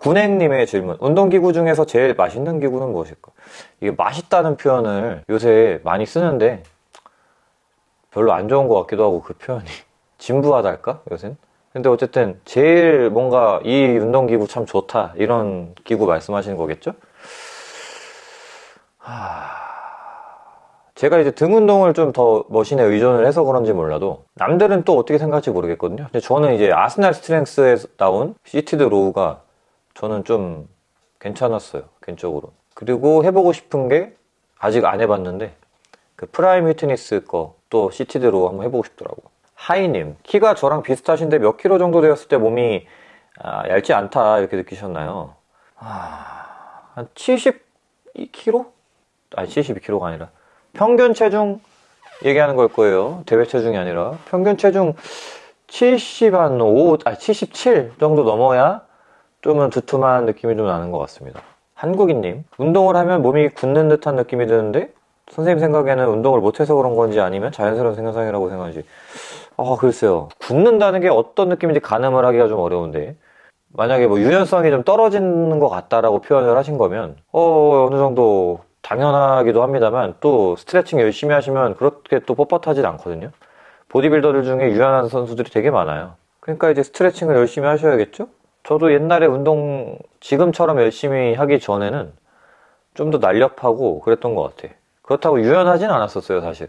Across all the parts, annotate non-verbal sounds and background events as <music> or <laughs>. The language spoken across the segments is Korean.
군행님의 질문 운동기구 중에서 제일 맛있는 기구는 무엇일까? 이게 맛있다는 표현을 요새 많이 쓰는데 별로 안 좋은 것 같기도 하고 그 표현이 <laughs> 진부하달까 요새는? 근데 어쨌든 제일 뭔가 이 운동기구 참 좋다 이런 기구 말씀하시는 거겠죠? 하... 제가 이제 등 운동을 좀 더 머신에 의존을 해서 그런지 몰라도 남들은 또 어떻게 생각할지 모르겠거든요 근데 저는 이제 Arsenal Strength에 나온 seated row가 저는 좀 괜찮았어요 개인적으로 그리고 해보고 싶은 게 아직 안 해봤는데 그 Prime Fitness 거 또 seated row 한번 해보고 싶더라고 하이님 키가 저랑 비슷하신데 몇 킬로 정도 되었을 때 몸이 아, 얇지 않다 이렇게 느끼셨나요? 아, 한 72kg? 아니 72kg가 아니라 평균 체중 얘기하는 걸 거예요. 대회 체중이 아니라 평균 체중 70 한 5, 아 77 정도 넘어야 좀은 두툼한 느낌이 좀 나는 것 같습니다. 한국인님, 운동을 하면 몸이 굳는 듯한 느낌이 드는데 선생님 생각에는 운동을 못해서 그런 건지 아니면 자연스러운 생산이라고 생각하지. 아 글쎄요. 굳는다는 게 어떤 느낌인지 가늠을 하기가 좀 어려운데 만약에 뭐 유연성이 좀 떨어지는 것 같다라고 표현을 하신 거면 어 어느 정도 당연하기도 합니다만 또 스트레칭 열심히 하시면 그렇게 또 뻣뻣하진 않거든요. 보디빌더들 중에 유연한 선수들이 되게 많아요. 그러니까 이제 스트레칭을 열심히 하셔야겠죠 저도 옛날에 운동 지금처럼 열심히 하기 전에는 좀 더 날렵하고 그랬던 것 같아 그렇다고 유연하진 않았었어요 사실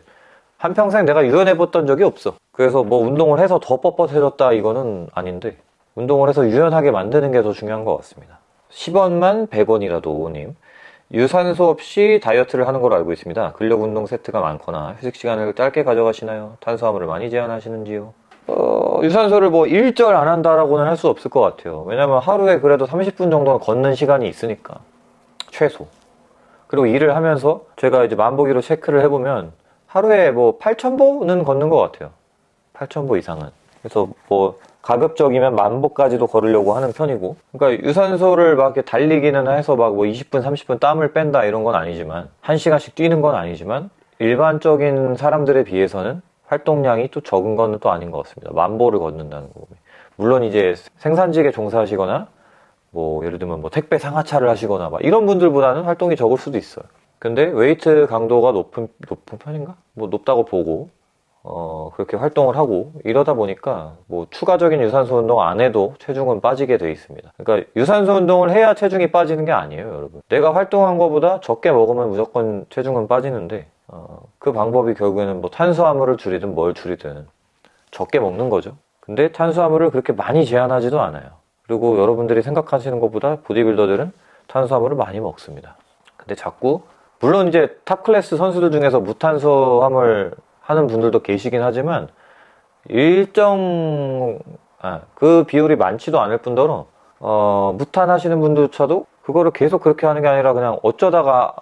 한평생 내가 유연해 봤던 적이 없어 그래서 뭐 운동을 해서 더 뻣뻣해졌다 이거는 아닌데 운동을 해서 유연하게 만드는 게 더 중요한 것 같습니다 10원만 100원이라도 오님 유산소 없이 다이어트를 하는 걸로 알고 있습니다. 근력 운동 세트가 많거나 휴식 시간을 짧게 가져가시나요? 탄수화물을 많이 제한하시는지요? 어, 유산소를 뭐 일절 안 한다라고는 할 수 없을 것 같아요. 왜냐면 하루에 그래도 30분 정도는 걷는 시간이 있으니까. 최소. 그리고 일을 하면서 제가 이제 만보기로 체크를 해보면 하루에 뭐 8,000보는 걷는 것 같아요. 8,000보 이상은. 그래서 뭐 가급적이면 만보까지도 걸으려고 하는 편이고 그러니까 유산소를 막 이렇게 달리기는 해서 막 뭐 20분 30분 땀을 뺀다 이런 건 아니지만 1시간씩 뛰는 건 아니지만 일반적인 사람들에 비해서는 활동량이 또 적은 건 또 아닌 것 같습니다 만보를 걷는다는 거고 물론 이제 생산직에 종사하시거나 뭐 예를 들면 뭐 택배 상하차를 하시거나 막 이런 분들보다는 활동이 적을 수도 있어요 근데 웨이트 강도가 높은 높은 편인가? 뭐 높다고 보고 어, 그렇게 활동을 하고 이러다 보니까 뭐 추가적인 유산소 운동 안 해도 체중은 빠지게 돼 있습니다. 그러니까 유산소 운동을 해야 체중이 빠지는 게 아니에요, 여러분. 내가 활동한 것보다 적게 먹으면 무조건 체중은 빠지는데 어, 그 방법이 결국에는 뭐 탄수화물을 줄이든 뭘 줄이든 적게 먹는 거죠. 근데 탄수화물을 그렇게 많이 제한하지도 않아요. 그리고 여러분들이 생각하시는 것보다 보디빌더들은 탄수화물을 많이 먹습니다. 근데 자꾸 물론 이제 탑 클래스 선수들 중에서 무탄수화물 하는 분들도 계시긴 하지만 일정 아, 그 비율이 많지도 않을 뿐더러 어, 무탄 하시는 분들조차도 그거를 계속 그렇게 하는 게 아니라 그냥 어쩌다가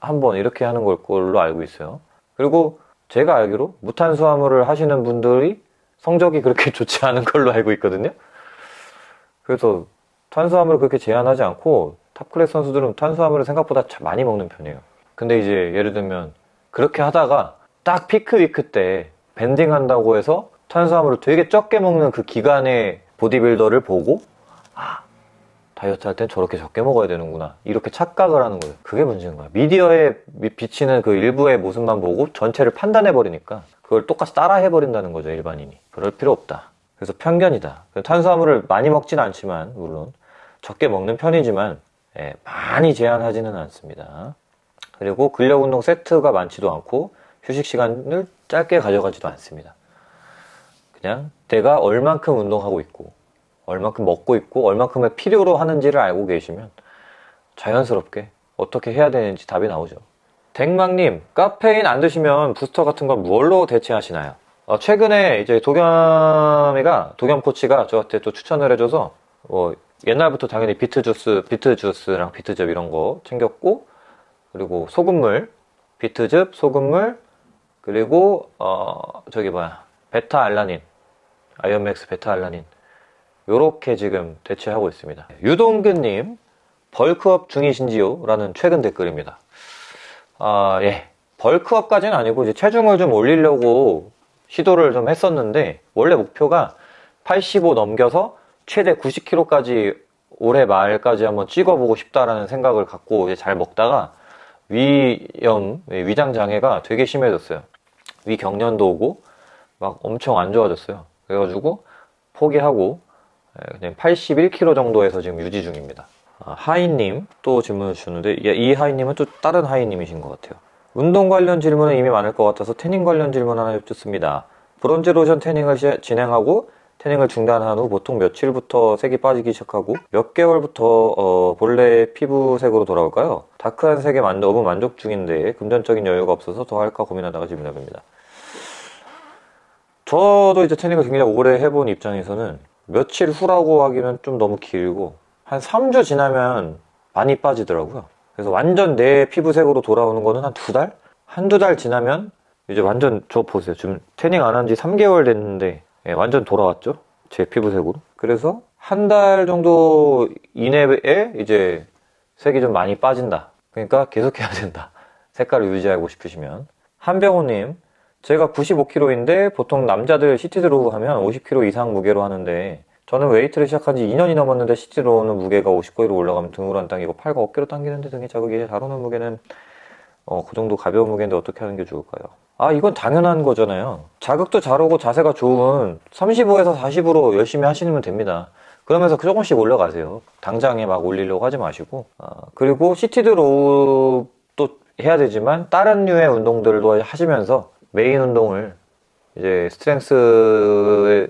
한번 이렇게 하는 걸 걸로 알고 있어요 그리고 제가 알기로 무탄수화물을 하시는 분들이 성적이 그렇게 <laughs> 좋지 않은 걸로 알고 있거든요. 그래서 탄수화물을 그렇게 제한하지 않고 탑클래스 선수들은 탄수화물을 생각보다 많이 먹는 편이에요. 근데 이제 예를 들면 그렇게 하다가 딱 peak week 때 banding 한다고 해서 탄수화물을 되게 적게 먹는 그 기간의 보디빌더를 보고 아 다이어트 할 땐 저렇게 적게 먹어야 되는구나. 이렇게 착각을 하는 거예요. 그게 문제인 거야. 미디어에 비치는 그 일부의 모습만 보고 전체를 판단해 버리니까 그걸 똑같이 따라 해버린다는 거죠 일반인이. 그럴 필요 없다. 그래서 편견이다. 탄수화물을 많이 먹진 않지만 물론 적게 먹는 편이지만 예, 많이 제한하지는 않습니다. 그리고 근력운동 세트가 많지도 않고 휴식 시간을 짧게 가져가지도 않습니다. 그냥 내가 얼만큼 운동하고 있고 얼만큼 먹고 있고 얼만큼의 필요로 하는지를 알고 계시면 자연스럽게 어떻게 해야 되는지 답이 나오죠. 댕망님, 카페인 안 드시면 부스터 같은 걸 뭘로 대체하시나요? 어, 최근에 이제 도겸이가, 도겸 코치가 저한테 또 추천을 해줘서, 뭐, 옛날부터 당연히 비트 주스, 비트 주스랑 비트즙 이런 거 챙겼고, 그리고 소금물, 비트즙, 소금물, 그리고 어 저기 뭐야 베타 알라닌 아이언맥스 베타 알라닌 요렇게 지금 대체하고 있습니다 유동근님 벌크업 중이신지요? 라는 최근 댓글입니다 아예 벌크업까지는 아니고 이제 체중을 좀 올리려고 시도를 좀 했었는데 원래 목표가 85 넘겨서 최대 90kg까지 올해 말까지 한번 찍어보고 싶다라는 생각을 갖고 이제 잘 먹다가 위염, 위장 장애가 되게 심해졌어요. 위 경련도 오고 막 엄청 안 좋아졌어요. 그래가지고 포기하고 예, 그냥 81kg 정도에서 지금 유지 중입니다. 아, 하이님 또 질문을 주셨는데 예, 이 하이님은 또 다른 하이님이신 것 같아요. 운동 관련 질문은 이미 많을 것 같아서 태닝 관련 질문 하나 여쭙습니다. 브론즈 로션 태닝을 시- 진행하고 태닝을 중단한 후 보통 며칠부터 색이 빠지기 시작하고 몇 개월부터 어, 본래 피부색으로 돌아올까요? 다크한 색에 만, 너무 만족 중인데 금전적인 여유가 없어서 더 할까 고민하다가 질문해봅니다. 저도 이제 태닝을 굉장히 오래 해본 입장에서는 며칠 후라고 하기는 좀 너무 길고 한 3주 지나면 많이 빠지더라고요. 그래서 완전 내 피부색으로 돌아오는 거는 한 두 달? 한두 달 지나면 이제 완전 저 보세요. 지금 태닝 안 한 지 3개월 됐는데 예, 완전 돌아왔죠? 제 피부색으로. 그래서 한 달 정도 이내에 이제 색이 좀 많이 빠진다. 그러니까 계속 해야 된다. 색깔을 유지하고 싶으시면. 한병호님, 제가 95kg인데 보통 남자들 seated row 하면 50kg 이상 무게로 하는데 저는 웨이트를 시작한 지 2년이 넘었는데 seated row는 무게가 50kg로 올라가면 등으로 안 당기고 팔과 어깨로 당기는데 등이 자극이 잘 오는 무게는 어, 그 정도 가벼운 무게인데 어떻게 하는 게 좋을까요? 아, 이건 당연한 거잖아요. 자극도 잘 오고 자세가 좋은 35에서 40으로 열심히 하시면 됩니다. 그러면서 그 조금씩 올라가세요. 당장에 막 올리려고 하지 마시고. 아, 그리고 seated row도 해야 되지만 다른 류의 운동들도 하시면서 메인 운동을 이제 strength를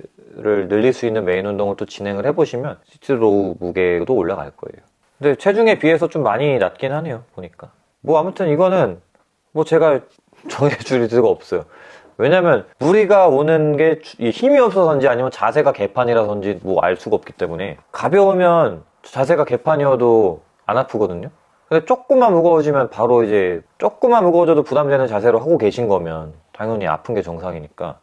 늘릴 수 있는 메인 운동을 또 진행을 해보시면 seated row 무게도 올라갈 거예요. 근데 체중에 비해서 좀 많이 낮긴 하네요. 보니까. 뭐 아무튼 이거는 뭐 제가 <laughs> 정해줄 수가 없어요. 왜냐면 무리가 오는 게 힘이 없어서인지 아니면 자세가 개판이라서인지 뭐 알 수가 없기 때문에 가벼우면 자세가 개판이어도 안 아프거든요. 근데 조금만 무거워지면 바로 이제 조금만 무거워져도 부담되는 자세로 하고 계신 거면 당연히 아픈 게 정상이니까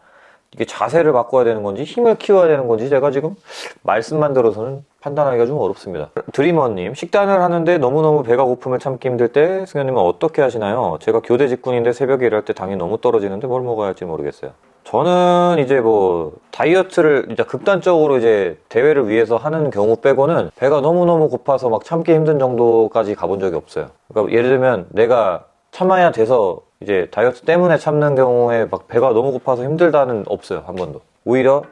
이게 자세를 바꿔야 되는 건지 힘을 키워야 되는 건지 제가 지금 말씀만 들어서는 판단하기가 좀 어렵습니다. 드리머님, 식단을 하는데 너무너무 배가 고픔을 참기 힘들 때 승현님은 어떻게 하시나요? 제가 교대 직군인데 새벽에 일할 때 당이 너무 떨어지는데 뭘 먹어야 할지 모르겠어요. 저는 이제 뭐 다이어트를 이제 극단적으로 이제 대회를 위해서 하는 경우 빼고는 배가 너무너무 고파서 막 참기 힘든 정도까지 가본 적이 없어요. 그러니까 예를 들면 내가 참아야 돼서 이제 다이어트 때문에 참는 경우에 막 배가 너무 고파서 힘들다는 없어요 한 번도. 오히려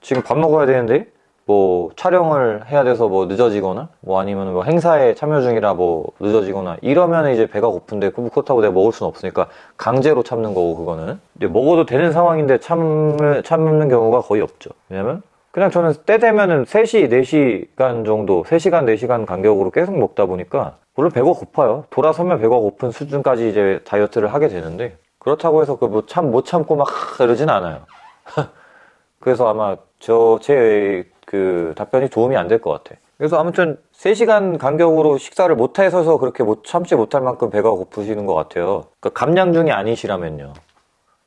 지금 밥 먹어야 되는데 뭐 촬영을 해야 돼서 뭐 늦어지거나 뭐 아니면 뭐 행사에 참여 중이라 뭐 늦어지거나 이러면 이제 배가 고픈데 그- 그렇다고 내가 먹을 수는 없으니까 강제로 참는 거고 그거는. 먹어도 되는 상황인데 참을 참는 경우가 거의 없죠. 왜냐면 그냥 저는 때 되면은 3시, 4시간 정도, 3시간, 4시간 간격으로 계속 먹다 보니까 물론 배가 고파요. 돌아서면 배가 고픈 수준까지 이제 다이어트를 하게 되는데 그렇다고 해서 그 뭐 참 못 참고 막 이러진 않아요. <laughs> 그래서 아마 저 제 그 답변이 도움이 안 될 것 같아. 그래서 아무튼 3시간 간격으로 식사를 못 해서서 그렇게 못 참지 못할 만큼 배가 고프시는 것 같아요. 그러니까 감량 중이 아니시라면요.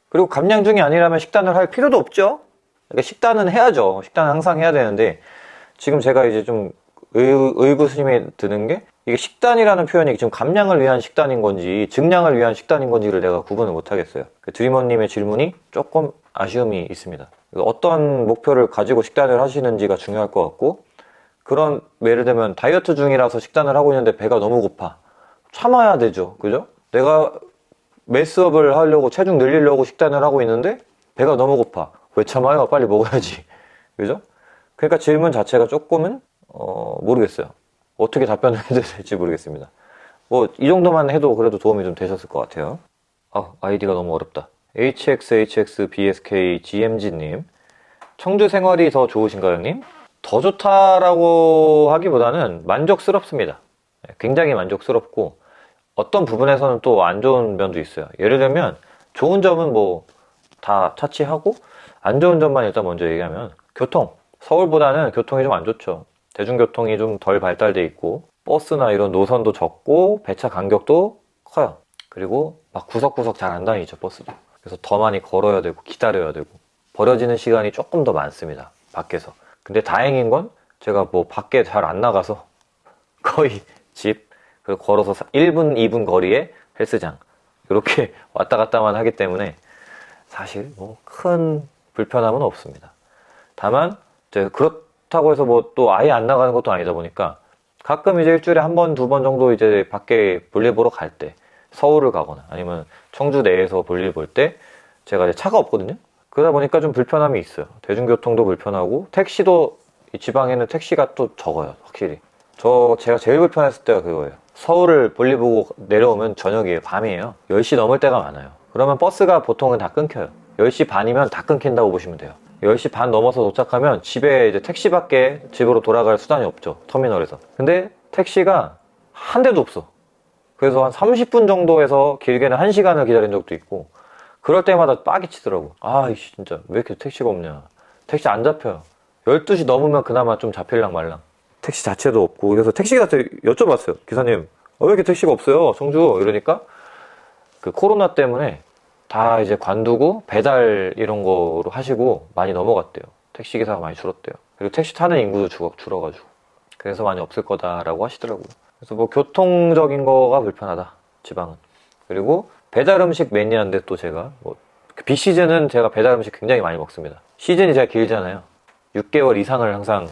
그리고 감량 중이 아니라면 식단을 할 필요도 없죠. 그러니까 식단은 해야죠. 식단은 항상 해야 되는데 지금 제가 이제 좀 의, 의구심이 드는 게 이게 식단이라는 표현이 지금 감량을 위한 식단인 건지 증량을 위한 식단인 건지를 내가 구분을 못 하겠어요. 그 드리머님의 질문이 조금 아쉬움이 있습니다. 어떤 목표를 가지고 식단을 하시는지가 중요할 것 같고 그런 예를 들면 다이어트 중이라서 식단을 하고 있는데 배가 너무 고파 참아야 되죠. 그죠? 내가 매스업을 하려고 체중 늘리려고 식단을 하고 있는데 배가 너무 고파. 왜 참아요? 빨리 먹어야지. <laughs> 그죠? 그러니까 질문 자체가 조금은 어, 모르겠어요. 어떻게 답변을 <laughs> 해야 될지 모르겠습니다. 뭐 이 정도만 해도 그래도 도움이 좀 되셨을 것 같아요. 아, 아이디가 너무 어렵다. HXHXBSK GMG님 청주 생활이 더 좋으신가요, 형님? 더 좋다라고 하기보다는 만족스럽습니다. 네, 굉장히 만족스럽고 어떤 부분에서는 또 안 좋은 면도 있어요. 예를 들면 좋은 점은 뭐 다 차치하고 안 좋은 점만 일단 먼저 얘기하면 교통. 서울보다는 교통이 좀 안 좋죠. 대중교통이 좀 덜 발달돼 있고 버스나 이런 노선도 적고 배차 간격도 커요. 그리고 막 구석구석 잘 안 다니죠 버스도. 그래서 더 많이 걸어야 되고 기다려야 되고 버려지는 시간이 조금 더 많습니다. 밖에서. 근데 다행인 건 제가 뭐 밖에 잘 안 나가서 <laughs> 거의 집 걸어서 1분, 2분 거리에 헬스장 이렇게 <laughs> 왔다 갔다만 하기 때문에 사실 뭐 큰 불편함은 없습니다. 다만 이제 그렇 다고 해서 뭐 또 아예 안 나가는 것도 아니다 보니까 가끔 이제 일주일에 한 번, 두 번 정도 이제 밖에 볼일 보러 갈 때, 서울을 가거나 아니면 청주 내에서 볼일 볼 때, 제가 이제 차가 없거든요? 그러다 보니까 좀 불편함이 있어요. 대중교통도 불편하고, 택시도, 이 지방에는 택시가 또 적어요, 확실히. 저, 제가 제일 불편했을 때가 그거예요. 서울을 볼일 보고 내려오면 저녁이에요, 밤이에요. 10시 넘을 때가 많아요. 그러면 버스가 보통은 다 끊겨요. 10시 반이면 다 끊긴다고 보시면 돼요. 10시 반 넘어서 도착하면 집에 이제 택시밖에 집으로 돌아갈 수단이 없죠. 터미널에서. 근데 택시가 한 대도 없어. 그래서 한 30분 정도에서 길게는 1시간을 기다린 적도 있고 그럴 때마다 빡이 치더라고. 아, 이씨 진짜 왜 이렇게 택시가 없냐. 택시 안 잡혀요. 12시 넘으면 그나마 좀 잡힐랑 말랑. 택시 자체도 없고 그래서 택시 자체 여쭤봤어요. 기사님, 어, 왜 이렇게 택시가 없어요? 청주 이러니까 그 코로나 때문에 다 이제 관두고 배달 이런 거로 하시고 많이 넘어갔대요. 택시 기사가 많이 줄었대요. 그리고 택시 타는 인구도 줄어, 줄어가지고. 그래서 많이 없을 거다라고 하시더라고요. 그래서 뭐 교통적인 거가 불편하다. 지방은. 그리고 배달 음식 매니아인데 또 제가 뭐 비시즌은 제가 배달 음식 굉장히 많이 먹습니다. 시즌이 제가 길잖아요. 6개월 이상을 항상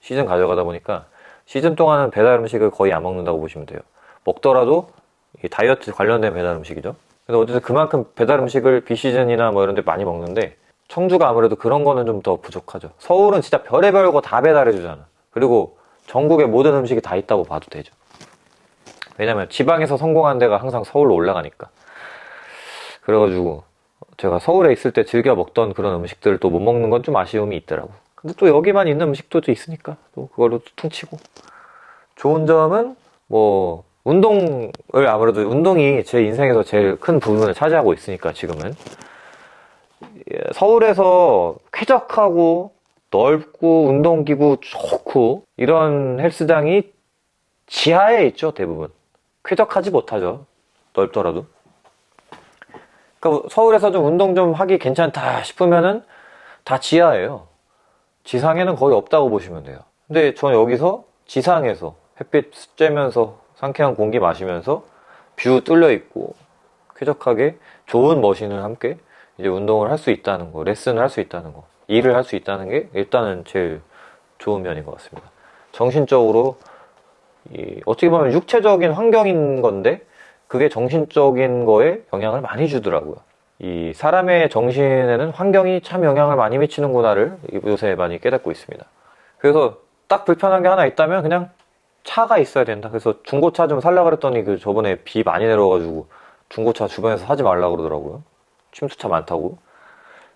시즌 가져가다 보니까 시즌 동안은 배달 음식을 거의 안 먹는다고 보시면 돼요. 먹더라도 다이어트 관련된 배달 음식이죠. 근데 어쨌든 그만큼 배달 음식을 비시즌이나 뭐 이런 데 많이 먹는데 청주가 아무래도 그런 거는 좀 더 부족하죠. 서울은 진짜 별의별 거 다 배달해 주잖아. 그리고 전국의 모든 음식이 다 있다고 봐도 되죠. 왜냐면 지방에서 성공한 데가 항상 서울로 올라가니까. 그래가지고 제가 서울에 있을 때 즐겨 먹던 그런 음식들을 또 못 먹는 건 좀 아쉬움이 있더라고. 근데 또 여기만 있는 음식도 또 있으니까 또 그걸로 퉁치고. 좋은 점은 뭐 운동을 아무래도 운동이 제 인생에서 제일 큰 부분을 차지하고 있으니까 지금은. 예, 서울에서 쾌적하고 넓고 운동기구 좋고 이런 헬스장이 지하에 있죠 대부분. 쾌적하지 못하죠 넓더라도. 그러니까 서울에서 좀 운동 좀 하기 괜찮다 싶으면은 다 지하예요. 지상에는 거의 없다고 보시면 돼요. 근데 저는 여기서 지상에서 햇빛 쬐면서 상쾌한 공기 마시면서 view 뚫려 있고 쾌적하게 좋은 machine을 함께 이제 운동을 할 수 있다는 거, 레슨을 할 수 있다는 거, 일을 할 수 있다는 게 일단은 제일 좋은 면인 것 같습니다. 정신적으로 이 어떻게 보면 육체적인 환경인 건데 그게 정신적인 거에 영향을 많이 주더라고요. 이 사람의 정신에는 환경이 참 영향을 많이 미치는구나를 요새 많이 깨닫고 있습니다. 그래서 딱 불편한 게 하나 있다면 그냥 차가 있어야 된다. 그래서 중고차 좀 살라 그랬더니 그 저번에 비 많이 내려가지고 중고차 주변에서 사지 말라 그러더라고요. 침수차 많다고.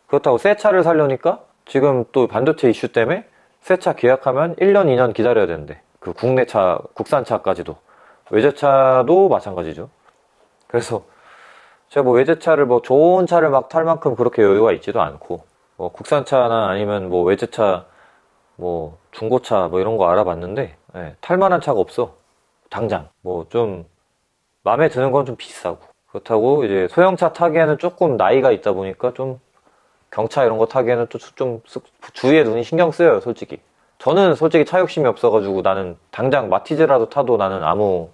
그렇다고 새 차를 살려니까 지금 또 반도체 이슈 때문에 새 차 계약하면 1년, 2년 기다려야 되는데 그 국내 차, 국산차까지도 외제차도 마찬가지죠. 그래서 제가 뭐 외제차를 뭐 좋은 차를 막 탈 만큼 그렇게 여유가 있지도 않고 뭐 국산차나 아니면 뭐 외제차 뭐 중고차 뭐 이런 거 알아봤는데 예, 탈만한 차가 없어. 당장. 뭐 좀 마음에 드는 건 좀 비싸고. 그렇다고 이제 소형차 타기에는 조금 나이가 있다 보니까 좀 경차 이런 거 타기에는 또 좀 주위에 눈이 신경 쓰여요 솔직히. 저는 솔직히 차 욕심이 없어가지고 나는 당장 마티즈라도 타도 나는 아무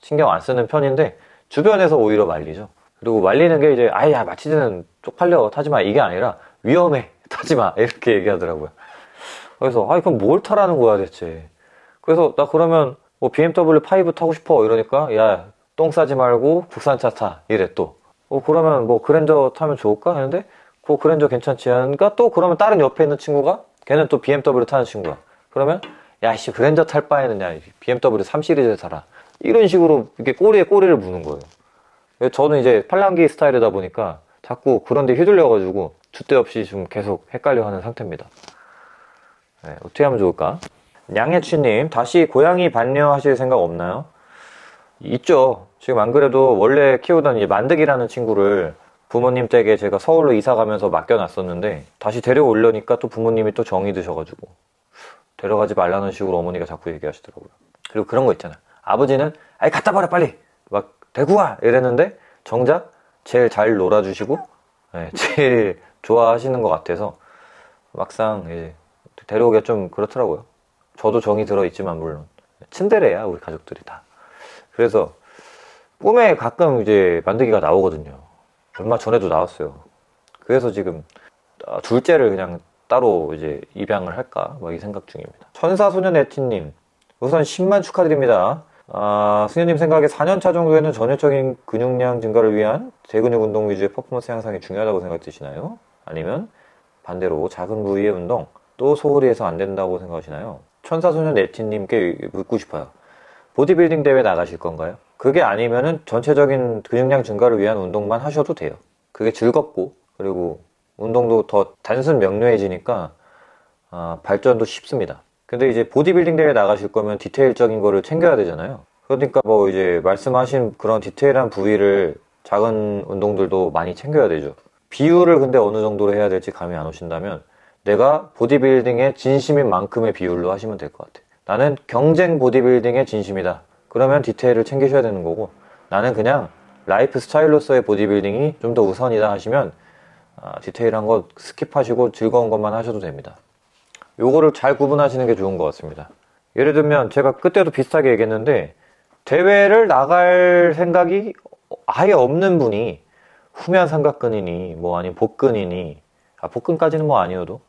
신경 안 쓰는 편인데 주변에서 오히려 말리죠. 그리고 말리는 게 이제 아야 마티즈는 쪽팔려. 타지마. 이게 아니라 위험해. <laughs> 타지마. 이렇게 얘기하더라고요 그래서 아 그럼 뭘 타라는 거야 대체? 그래서 나 그러면 뭐 BMW 5 타고 싶어. 이러니까 야 똥 싸지 말고 국산차 타. 이래 또. 어, 그러면 뭐 그랜저 타면 좋을까? 하는데 그 그랜저 괜찮지. 않으니까 또 그러면 다른 옆에 있는 친구가 걔는 또 BMW 타는 친구야. 그러면 야씨 그랜저 탈 바에는 야. BMW 3 시리즈 타라. 이런 식으로 이렇게 꼬리에 꼬리를 무는 거예요. 저는 이제 팔랑기 스타일이다 보니까 자꾸 그런 데 휘둘려 가지고 주대 없이 좀 계속 헷갈려 하는 상태입니다 네, 어떻게 하면 좋을까? 양해취님, 다시 고양이 반려하실 생각 없나요? 있죠. 지금 안 그래도 원래 키우던 이제 만득이라는 친구를 부모님 댁에 제가 서울로 이사 가면서 맡겨놨었는데 다시 데려오려니까 또 부모님이 또 정이 드셔가지고 데려가지 말라는 식으로 어머니가 자꾸 얘기하시더라고요. 그리고 그런 거 있잖아. 아버지는 아이 갖다 버려 빨리 막 데리고 와 이랬는데 정작 제일 잘 놀아주시고 네, 제일 좋아하시는 것 같아서 막상 이제 데려오기가 좀 그렇더라고요. 저도 정이 들어있지만 물론 친데레야 우리 가족들이 다 그래서 꿈에 가끔 이제 만들기가 나오거든요 얼마 전에도 나왔어요 그래서 지금 아, 둘째를 그냥 따로 이제 입양을 할까 뭐이 생각 중입니다 천사소년 에티님 우선 10만 축하드립니다. 아, 승현님 생각에 4년차 정도에는 전체적인 근육량 증가를 위한 대근육 운동 위주의 퍼포먼스 향상이 중요하다고 생각되시나요? 아니면 반대로 작은 부위의 운동 또 소홀히 해서 안 된다고 생각하시나요? 천사소년 네티님께 묻고 싶어요. 보디빌딩 대회 나가실 건가요? 그게 아니면은 전체적인 근육량 증가를 위한 운동만 하셔도 돼요. 그게 즐겁고 그리고 운동도 더 단순 명료해지니까 아, 발전도 쉽습니다. 근데 이제 보디빌딩 대회 나가실 거면 디테일적인 거를 챙겨야 되잖아요. 그러니까 뭐 이제 말씀하신 그런 디테일한 부위를 작은 운동들도 많이 챙겨야 되죠. 비율을 근데 어느 정도로 해야 될지 감이 안 오신다면 내가 보디빌딩에 진심인 만큼의 비율로 하시면 될 것 같아요. 나는 경쟁 보디빌딩에 진심이다. 그러면 디테일을 챙기셔야 되는 거고 나는 그냥 라이프 스타일로서의 보디빌딩이 좀 더 우선이다 하시면 아, 디테일한 거 skip하시고 즐거운 것만 하셔도 됩니다. 요거를 잘 구분하시는 게 좋은 것 같습니다. 예를 들면 제가 그때도 비슷하게 얘기했는데 대회를 나갈 생각이 아예 없는 분이 후면 삼각근이니 뭐 아니면 복근이니 아 복근까지는 뭐 아니어도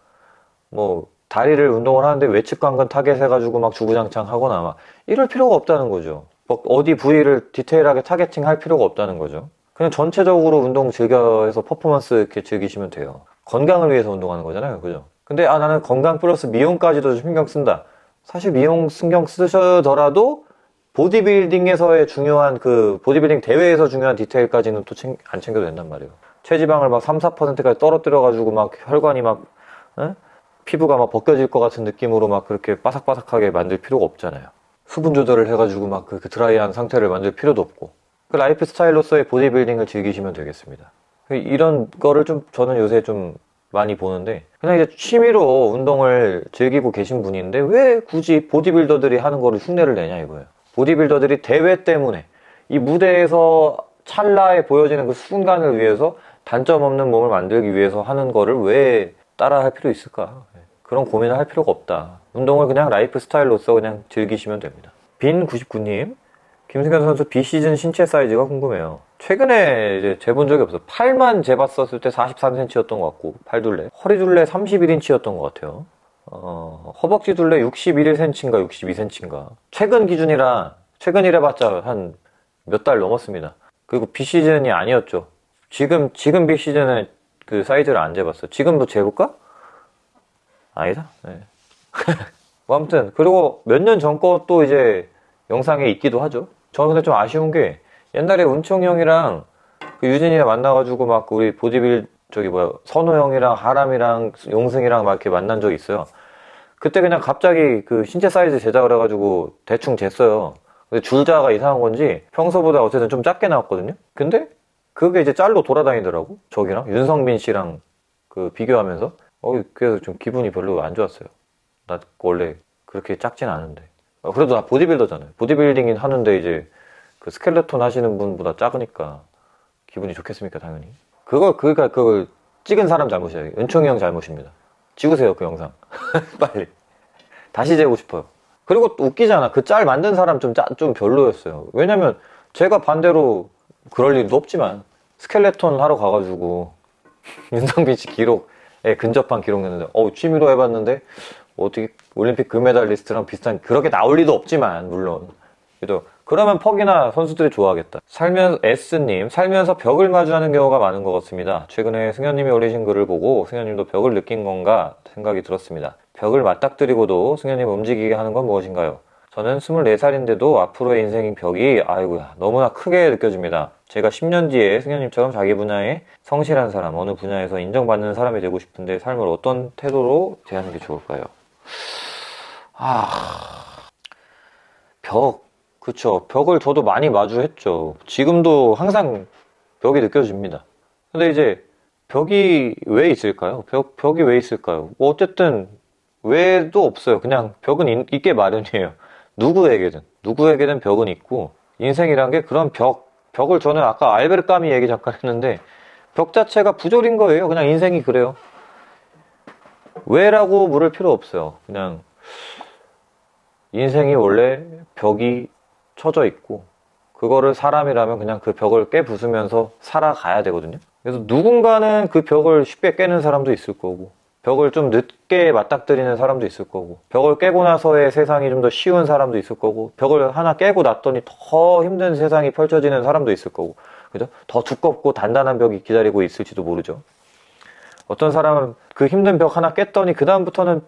뭐 다리를 운동을 하는데 외측 관근 타겟 해가지고 막 주구장창 하거나 막 이럴 필요가 없다는 거죠. 뭐 어디 부위를 디테일하게 targeting 할 필요가 없다는 거죠. 그냥 전체적으로 운동 즐겨서 퍼포먼스 이렇게 즐기시면 돼요. 건강을 위해서 운동하는 거잖아요. 그죠? 근데 아 나는 건강 플러스 미용까지도 좀 신경 쓴다. 사실 미용 신경 쓰시더라도 보디빌딩에서의 중요한 그 보디빌딩 대회에서 중요한 디테일까지는 또 안 챙겨도 된단 말이에요. 체지방을 막 3, 4%까지 떨어뜨려 가지고 막 혈관이 막 에? 피부가 막 벗겨질 것 같은 느낌으로 막 그렇게 바삭바삭하게 만들 필요가 없잖아요. 수분 조절을 해가지고 막 그 드라이한 상태를 만들 필요도 없고 그 라이프 스타일로서의 보디빌딩을 즐기시면 되겠습니다. 이런 거를 좀 저는 요새 좀 많이 보는데 그냥 이제 취미로 운동을 즐기고 계신 분인데 왜 굳이 보디빌더들이 하는 거를 흉내를 내냐 이거예요. 보디빌더들이 대회 때문에 이 무대에서 찰나에 보여지는 그 순간을 위해서 단점 없는 몸을 만들기 위해서 하는 거를 왜 따라 할 필요 있을까? 그런 고민을 할 필요가 없다. 운동을 그냥 라이프 스타일로서 그냥 즐기시면 됩니다. 빈99님, 김승현 선수 비시즌 신체 사이즈가 궁금해요. 최근에 이제 재본 적이 없어. 팔만 재봤었을 때 43cm였던 것 같고, 팔 둘레. 허리 둘레 31인치였던 것 같아요. 어, 허벅지 둘레 61cm인가 62cm인가. 최근 기준이라, 최근 이래 봤자 한 몇 달 넘었습니다. 그리고 비시즌이 아니었죠. 지금, 지금 비시즌에 그 사이즈를 안 재봤어. 지금도 재볼까? 아니다? 네. 뭐 아무튼, 그리고 몇 년 전 것도 이제 영상에 있기도 하죠. 저는 근데 좀 아쉬운 게 옛날에 운총 형이랑 그 유진이랑 만나가지고 막 우리 보디빌 저기 뭐야 선호 형이랑 하람이랑 용승이랑 막 이렇게 만난 적이 있어요. 그때 그냥 갑자기 그 신체 사이즈 제작을 해가지고 대충 쟀어요. 근데 줄자가 이상한 건지 평소보다 어쨌든 좀 작게 나왔거든요. 근데 그게 이제 짤로 돌아다니더라고. 저기랑 윤성빈 씨랑 그 비교하면서 어 그래서 좀 기분이 별로 안 좋았어요. 나 원래 그렇게 작진 않은데. 어, 그래도 나 보디빌더잖아요. 보디빌딩 하는데 이제 그 스켈레톤 하시는 분보다 작으니까 기분이 좋겠습니까, 당연히. 그거, 그니까 그걸 찍은 사람 잘못이에요. 은총이 형 잘못입니다. 찍으세요, 그 영상. <laughs> 빨리. 다시 재고 싶어요. 그리고 또 웃기잖아. 그 짤 만든 사람 좀, 짜, 좀 별로였어요. 왜냐면 제가 반대로 그럴 일도 없지만 스켈레톤 하러 가가지고 <laughs> 윤성빈 씨 기록에 근접한 기록냈는데 어 취미로 해봤는데 어떻게 올림픽 금메달리스트랑 비슷한 그렇게 나올 리도 없지만 물론 그래도 그러면 퍽이나 선수들이 좋아하겠다. 살면 S님 살면서 벽을 마주하는 경우가 많은 것 같습니다. 최근에 승현님이 올리신 글을 보고 승현님도 벽을 느낀 건가 생각이 들었습니다. 벽을 맞닥뜨리고도 승현님 움직이게 하는 건 무엇인가요? 저는 24살인데도 앞으로의 인생인 벽이 아이고야 너무나 크게 느껴집니다. 제가 10년 뒤에 승현님처럼 자기 분야에 성실한 사람, 어느 분야에서 인정받는 사람이 되고 싶은데 삶을 어떤 태도로 대하는 게 좋을까요? 아, 벽. 그쵸. 벽을 저도 많이 마주했죠. 지금도 항상 벽이 느껴집니다. 근데 이제 벽이 왜 있을까요? 벽, 벽이 왜 있을까요? 뭐 어쨌든 왜도 없어요. 그냥 벽은 있, 게 마련이에요. 누구에게든. 누구에게든 벽은 있고 인생이란 게 그런 벽, 벽을 저는 아까 알베르 까미 얘기 잠깐 했는데 벽 자체가 부조린 거예요. 그냥 인생이 그래요. 왜라고 물을 필요 없어요. 그냥 인생이 원래 벽이 쳐져 있고 그거를 사람이라면 그냥 그 벽을 깨부수면서 살아가야 되거든요. 그래서 누군가는 그 벽을 쉽게 깨는 사람도 있을 거고 벽을 좀 늦게 맞닥뜨리는 사람도 있을 거고 벽을 깨고 나서의 세상이 좀 더 쉬운 사람도 있을 거고 벽을 하나 깨고 났더니 더 힘든 세상이 펼쳐지는 사람도 있을 거고 그죠? 더 두껍고 단단한 벽이 기다리고 있을지도 모르죠. 어떤 사람은 그 힘든 벽 하나 깼더니 그 다음부터는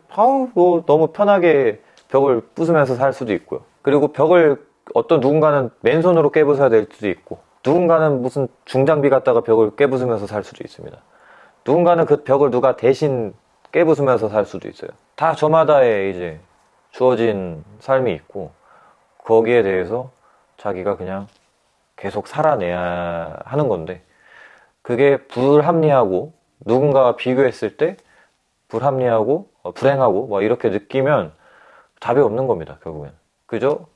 뭐 너무 편하게 벽을 부수면서 살 수도 있고요. 그리고 벽을 어떤 누군가는 맨손으로 깨부숴야 될 수도 있고 누군가는 무슨 중장비 갖다가 벽을 깨부수면서 살 수도 있습니다. 누군가는 그 벽을 누가 대신 깨부수면서 살 수도 있어요. 다 저마다의 이제 주어진 삶이 있고 거기에 대해서 자기가 그냥 계속 살아내야 하는 건데 그게 불합리하고 누군가와 비교했을 때 불합리하고 어, 불행하고 뭐 이렇게 느끼면 답이 없는 겁니다 결국엔 그죠?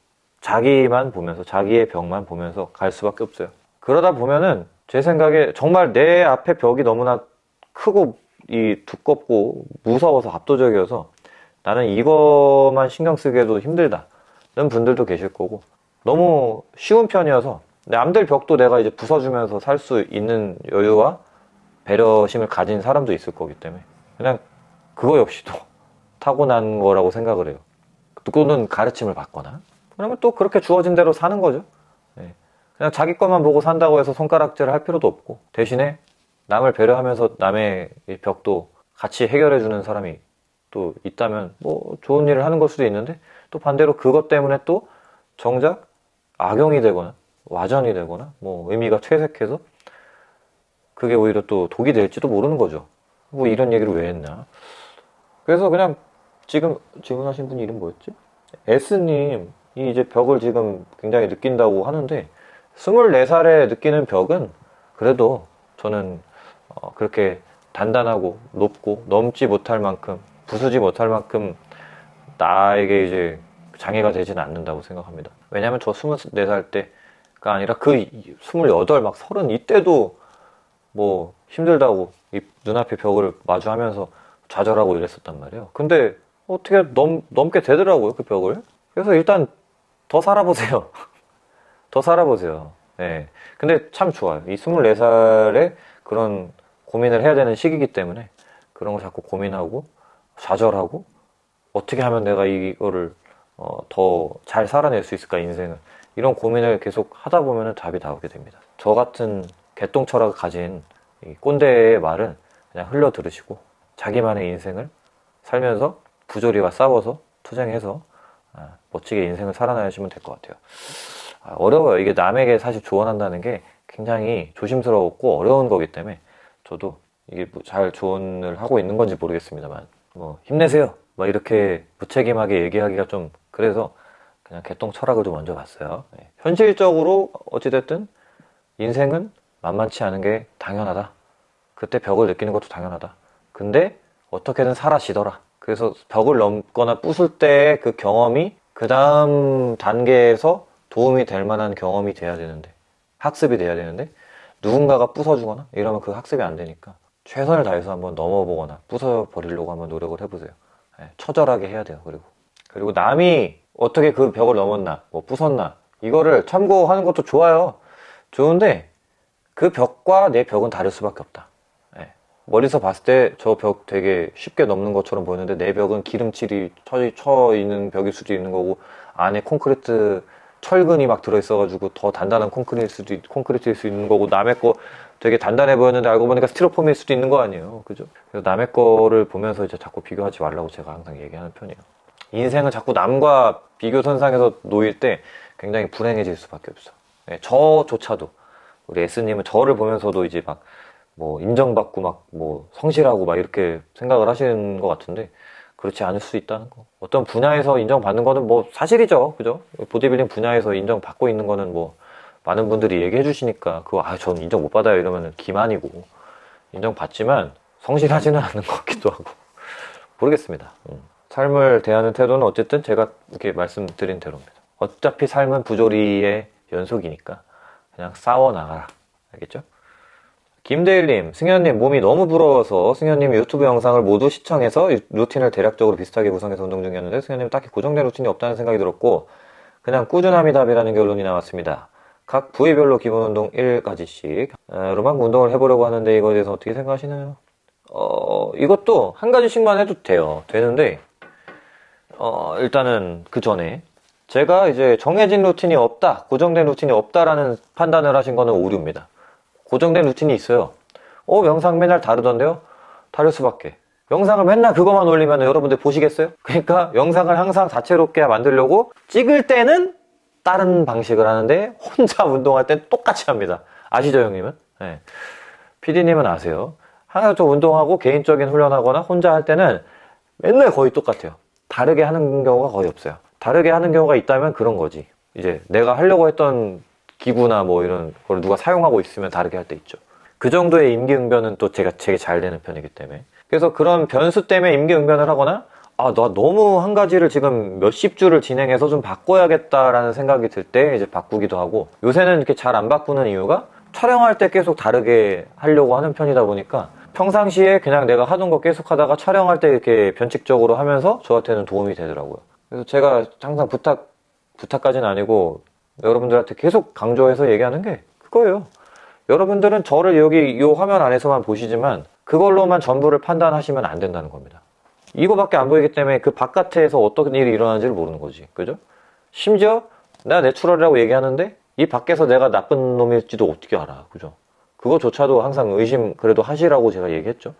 자기만 보면서 자기의 벽만 보면서 갈 수밖에 없어요 그러다 보면은 제 생각에 정말 내 앞에 벽이 너무나 크고 이 두껍고 무서워서 압도적이어서 나는 이것만 신경 쓰기에도 힘들다 는 분들도 계실 거고 너무 쉬운 편이어서 남들 벽도 내가 이제 부숴주면서 살 수 있는 여유와 배려심을 가진 사람도 있을 거기 때문에 그냥 그거 역시도 <laughs> 타고난 거라고 생각을 해요. 또는 가르침을 받거나 그러면 또 그렇게 주어진 대로 사는 거죠. 네. 그냥 자기 것만 보고 산다고 해서 손가락질을 할 필요도 없고 대신에 남을 배려하면서 남의 벽도 같이 해결해 주는 사람이 또 있다면 뭐 좋은 일을 하는 걸 수도 있는데 또 반대로 그것 때문에 또 정작 악용이 되거나 와전이 되거나 뭐 의미가 퇴색해서 그게 오히려 또 독이 될지도 모르는 거죠. 뭐 이런 얘기를 왜 했나. 그래서 그냥 지금 질문하신 분 이름 뭐였지? S님이 이제 벽을 지금 굉장히 느낀다고 하는데 24살에 느끼는 벽은 그래도 저는 어 그렇게 단단하고 높고 넘지 못할 만큼 부수지 못할 만큼 나에게 이제 장애가 되지는 않는다고 생각합니다. 왜냐하면 저 24살 때가 아니라 그 28, 막 30 이때도 뭐 힘들다고 이 눈앞에 벽을 마주하면서 좌절하고 이랬었단 말이에요. 근데 어떻게 넘, 넘게 되더라고요, 그 벽을. 그래서 일단 더 살아보세요. <laughs> 더 살아보세요. 예. 근데 참 좋아요. 이 24살에 그런 고민을 해야 되는 시기이기 때문에 그런 거 자꾸 고민하고 좌절하고 어떻게 하면 내가 이거를 어, 더 잘 살아낼 수 있을까, 인생을. 이런 고민을 계속 하다 보면 답이 나오게 됩니다. 저 같은 개똥 철학을 가진 꼰대의 말은 그냥 흘러 들으시고 자기만의 인생을 살면서 부조리와 싸워서 투쟁해서 아, 멋지게 인생을 살아나시면 될 것 같아요. 아, 어려워요. 이게 남에게 사실 조언한다는 게 굉장히 조심스러웠고 어려운 거기 때문에 저도 이게 뭐 잘 조언을 하고 있는 건지 모르겠습니다만 뭐 힘내세요. 막 이렇게 무책임하게 얘기하기가 좀 그래서 그냥 개똥 철학을 좀 먼저 봤어요. 네. 현실적으로 어찌됐든 인생은 만만치 않은 게 당연하다. 그때 벽을 느끼는 것도 당연하다. 근데 어떻게든 사라지더라. 그래서 벽을 넘거나 부술 때 그 경험이 그 다음 단계에서 도움이 될 만한 경험이 돼야 되는데 학습이 돼야 되는데 누군가가 부숴주거나 이러면 그 학습이 안 되니까 최선을 다해서 한번 넘어보거나 부숴버리려고 한번 노력을 해보세요. 네, 처절하게 해야 돼요. 그리고 그리고 남이 어떻게 그 벽을 넘었나 뭐 부쉈나 이거를 참고하는 것도 좋아요. 좋은데 그 벽과 내 벽은 다를 수밖에 없다. 네. 멀리서 봤을 때 저 벽 되게 쉽게 넘는 것처럼 보이는데 내 벽은 기름칠이 쳐, 쳐 있는 벽일 수도 있는 거고 안에 콘크리트 철근이 막 들어있어가지고 더 단단한 콘크리트일 수도, 콘크리트일 수 있는 거고 남의 거 되게 단단해 보였는데 알고 보니까 스티로폼일 수도 있는 거 아니에요. 그죠? 그래서 남의 거를 보면서 이제 자꾸 비교하지 말라고 제가 항상 얘기하는 편이에요. 인생은 자꾸 남과 비교 선상에서 놓일 때 굉장히 불행해질 수밖에 없어. 네, 저조차도 우리 S님은 저를 보면서도 이제 막 뭐 인정받고 막 뭐 성실하고 막 이렇게 생각을 하시는 것 같은데 그렇지 않을 수 있다는 거. 어떤 분야에서 인정받는 거는 뭐 사실이죠. 그죠? 보디빌딩 분야에서 인정받고 있는 거는 뭐 많은 분들이 얘기해 주시니까 그거 아, 저는 인정 못 받아요. 이러면 기만이고 인정받지만 성실하지는 않은 것 같기도 하고 모르겠습니다. 음. 삶을 대하는 태도는 어쨌든 제가 이렇게 말씀드린 대로입니다. 어차피 삶은 부조리의 연속이니까 그냥 싸워 나가라. 알겠죠? 김대일님, 승현님 몸이 너무 부러워서 승현님 유튜브 영상을 모두 시청해서 루틴을 대략적으로 비슷하게 구성해서 운동 중이었는데 승현님 딱히 고정된 루틴이 없다는 생각이 들었고 그냥 꾸준함이 답이라는 결론이 나왔습니다. 각 부위별로 기본 운동 1가지씩 로만 운동을 해보려고 하는데 이거에 대해서 어떻게 생각하시나요? 어, 이것도 한 가지씩만 해도 돼요. 되는데, 어, 일단은 그 전에 제가 이제 정해진 루틴이 없다, 고정된 루틴이 없다라는 판단을 하신 거는 오류입니다. 고정된 루틴이 있어요. 어, 영상 맨날 다르던데요? 다를 수밖에. 영상을 맨날 그것만 올리면 여러분들 보시겠어요? 그러니까 영상을 항상 다채롭게 만들려고 찍을 때는 다른 방식을 하는데 혼자 <laughs> 운동할 땐 똑같이 합니다. 아시죠, 형님은? 네. PD님은 아세요. 항상 저 운동하고 개인적인 훈련하거나 혼자 할 때는 맨날 거의 똑같아요. 다르게 하는 경우가 거의 없어요. 다르게 하는 경우가 있다면 그런 거지. 이제 내가 하려고 했던 기구나 뭐 이런 걸 누가 사용하고 있으면 다르게 할 때 있죠. 그 정도의 임기응변은 또 제가 되게 잘 되는 편이기 때문에. 그래서 그런 변수 때문에 임기응변을 하거나 아, 나 너무 한 가지를 지금 몇십 주를 진행해서 좀 바꿔야겠다라는 생각이 들 때 이제 바꾸기도 하고 요새는 이렇게 잘 안 바꾸는 이유가 촬영할 때 계속 다르게 하려고 하는 편이다 보니까 평상시에 그냥 내가 하던 거 계속 하다가 촬영할 때 이렇게 변칙적으로 하면서 저한테는 도움이 되더라고요. 그래서 제가 항상 부탁, 부탁까지는 아니고 여러분들한테 계속 강조해서 얘기하는 게 그거예요. 여러분들은 저를 여기 이 화면 안에서만 보시지만 그걸로만 전부를 판단하시면 안 된다는 겁니다. 이거밖에 안 보이기 때문에 그 바깥에서 어떤 일이 일어나는지를 모르는 거지. 그죠? 심지어 내가 내추럴이라고 얘기하는데 이 밖에서 내가 나쁜 놈일지도 어떻게 알아. 그죠? 그거조차도 항상 의심 그래도 하시라고 제가 얘기했죠.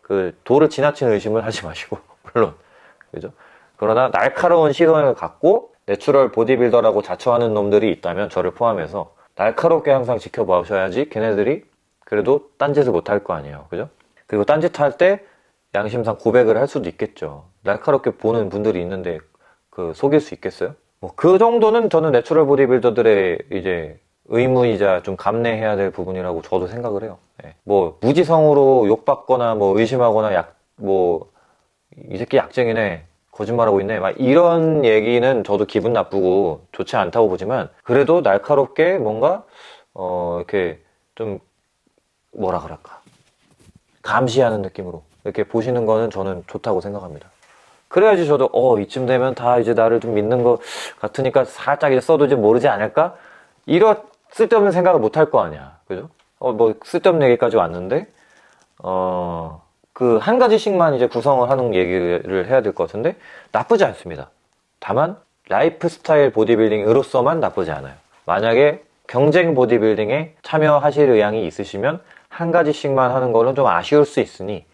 그 도를 지나친 의심을 하지 마시고 <laughs> 물론 그죠? 그러나 날카로운 시선을 갖고 내추럴 보디빌더라고 자처하는 놈들이 있다면 저를 포함해서 날카롭게 항상 지켜보셔야지 걔네들이 그래도 딴짓을 못 할 거 아니에요. 그죠? 그리고 딴짓 할 때 양심상 고백을 할 수도 있겠죠. 날카롭게 보는 분들이 있는데 그 속일 수 있겠어요? 뭐 그 정도는 저는 내추럴 보디빌더들의 이제 의무이자 좀 감내해야 될 부분이라고 저도 생각을 해요. 예. 뭐 무지성으로 욕받거나 뭐 의심하거나 약 뭐 이 새끼 약쟁이네 거짓말하고 있네 막 이런 얘기는 저도 기분 나쁘고 좋지 않다고 보지만 그래도 날카롭게 뭔가 어 이렇게 좀 뭐라 그럴까 감시하는 느낌으로 이렇게 보시는 거는 저는 좋다고 생각합니다. 그래야지 저도 어 이쯤 되면 다 이제 나를 좀 믿는 것 같으니까 살짝 이제 써도 이제 모르지 않을까 이런 쓸데없는 생각을 못 할 거 아니야 그죠? 어 뭐 쓸데없는 얘기까지 왔는데 어 그 한 가지씩만 이제 구성을 하는 얘기를 해야 될 것 같은데 나쁘지 않습니다. 다만 라이프 스타일 보디빌딩으로서만 나쁘지 않아요. 만약에 경쟁 보디빌딩에 참여하실 의향이 있으시면 한 가지씩만 하는 거는 좀 아쉬울 수 있으니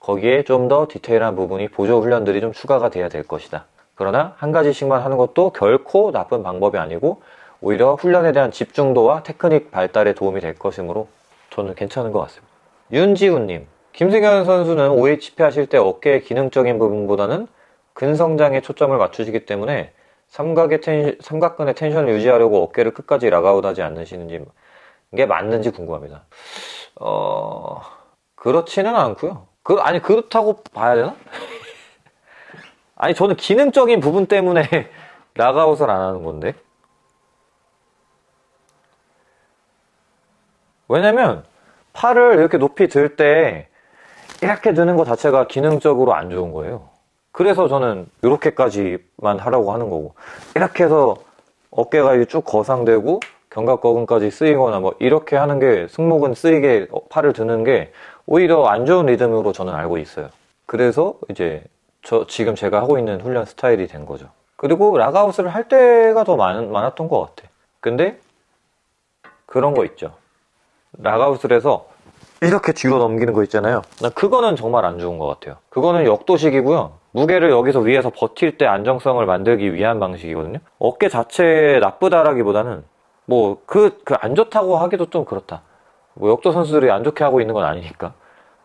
거기에 좀 더 디테일한 부분이 보조 훈련들이 좀 추가가 돼야 될 것이다. 그러나 한 가지씩만 하는 것도 결코 나쁜 방법이 아니고 오히려 훈련에 대한 집중도와 테크닉 발달에 도움이 될 것이므로 저는 괜찮은 것 같습니다. 윤지훈님, 김승현 선수는 OHP 하실 때 어깨의 기능적인 부분보다는 근성장에 초점을 맞추시기 때문에 삼각의 텐, 삼각근의 텐션을 유지하려고 어깨를 끝까지 락아웃하지 않으시는지 이게 맞는지 궁금합니다. 어 그렇지는 않고요. 그 아니 그렇다고 봐야 되나? <laughs> 아니 저는 기능적인 부분 때문에 <laughs> 락아웃을 안 하는 건데. 왜냐면 팔을 이렇게 높이 들 때 이렇게 드는 것 자체가 기능적으로 안 좋은 거예요. 그래서 저는 이렇게까지만 하라고 하는 거고 이렇게 해서 어깨가 쭉 거상되고 견갑거근까지 쓰이거나 뭐 이렇게 하는 게 승모근 쓰이게 팔을 드는 게 오히려 안 좋은 리듬으로 저는 알고 있어요. 그래서 이제 저 지금 제가 하고 있는 훈련 스타일이 된 거죠. 그리고 락아웃을 할 때가 더 많, 많았던 것 같아. 근데 그런 거 있죠. 락아웃을 해서 이렇게 뒤로 넘기는 거 있잖아요. 나 그거는 정말 안 좋은 것 같아요. 그거는 역도식이고요. 무게를 여기서 위에서 버틸 때 안정성을 만들기 위한 방식이거든요. 어깨 자체 나쁘다라기보다는 뭐 그 그 안 좋다고 하기도 좀 그렇다. 뭐 역도 선수들이 안 좋게 하고 있는 건 아니니까.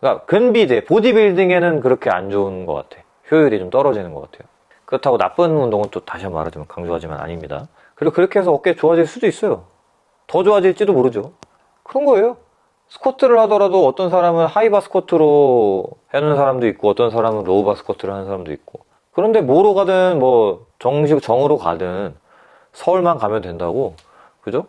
그러니까 근비대 보디빌딩에는 그렇게 안 좋은 것 같아. 효율이 좀 떨어지는 것 같아요. 그렇다고 나쁜 운동은 또 다시 한번 말하지만 강조하지만 아닙니다. 그리고 그렇게 해서 어깨 좋아질 수도 있어요. 더 좋아질지도 모르죠. 그런 거예요. 스쿼트를 하더라도 어떤 사람은 high bar 스쿼트로 하는 사람도 있고 어떤 사람은 low bar 스쿼트를 하는 사람도 있고. 그런데 모로 가든 뭐 정식 정으로 가든 서울만 가면 된다고. 그죠?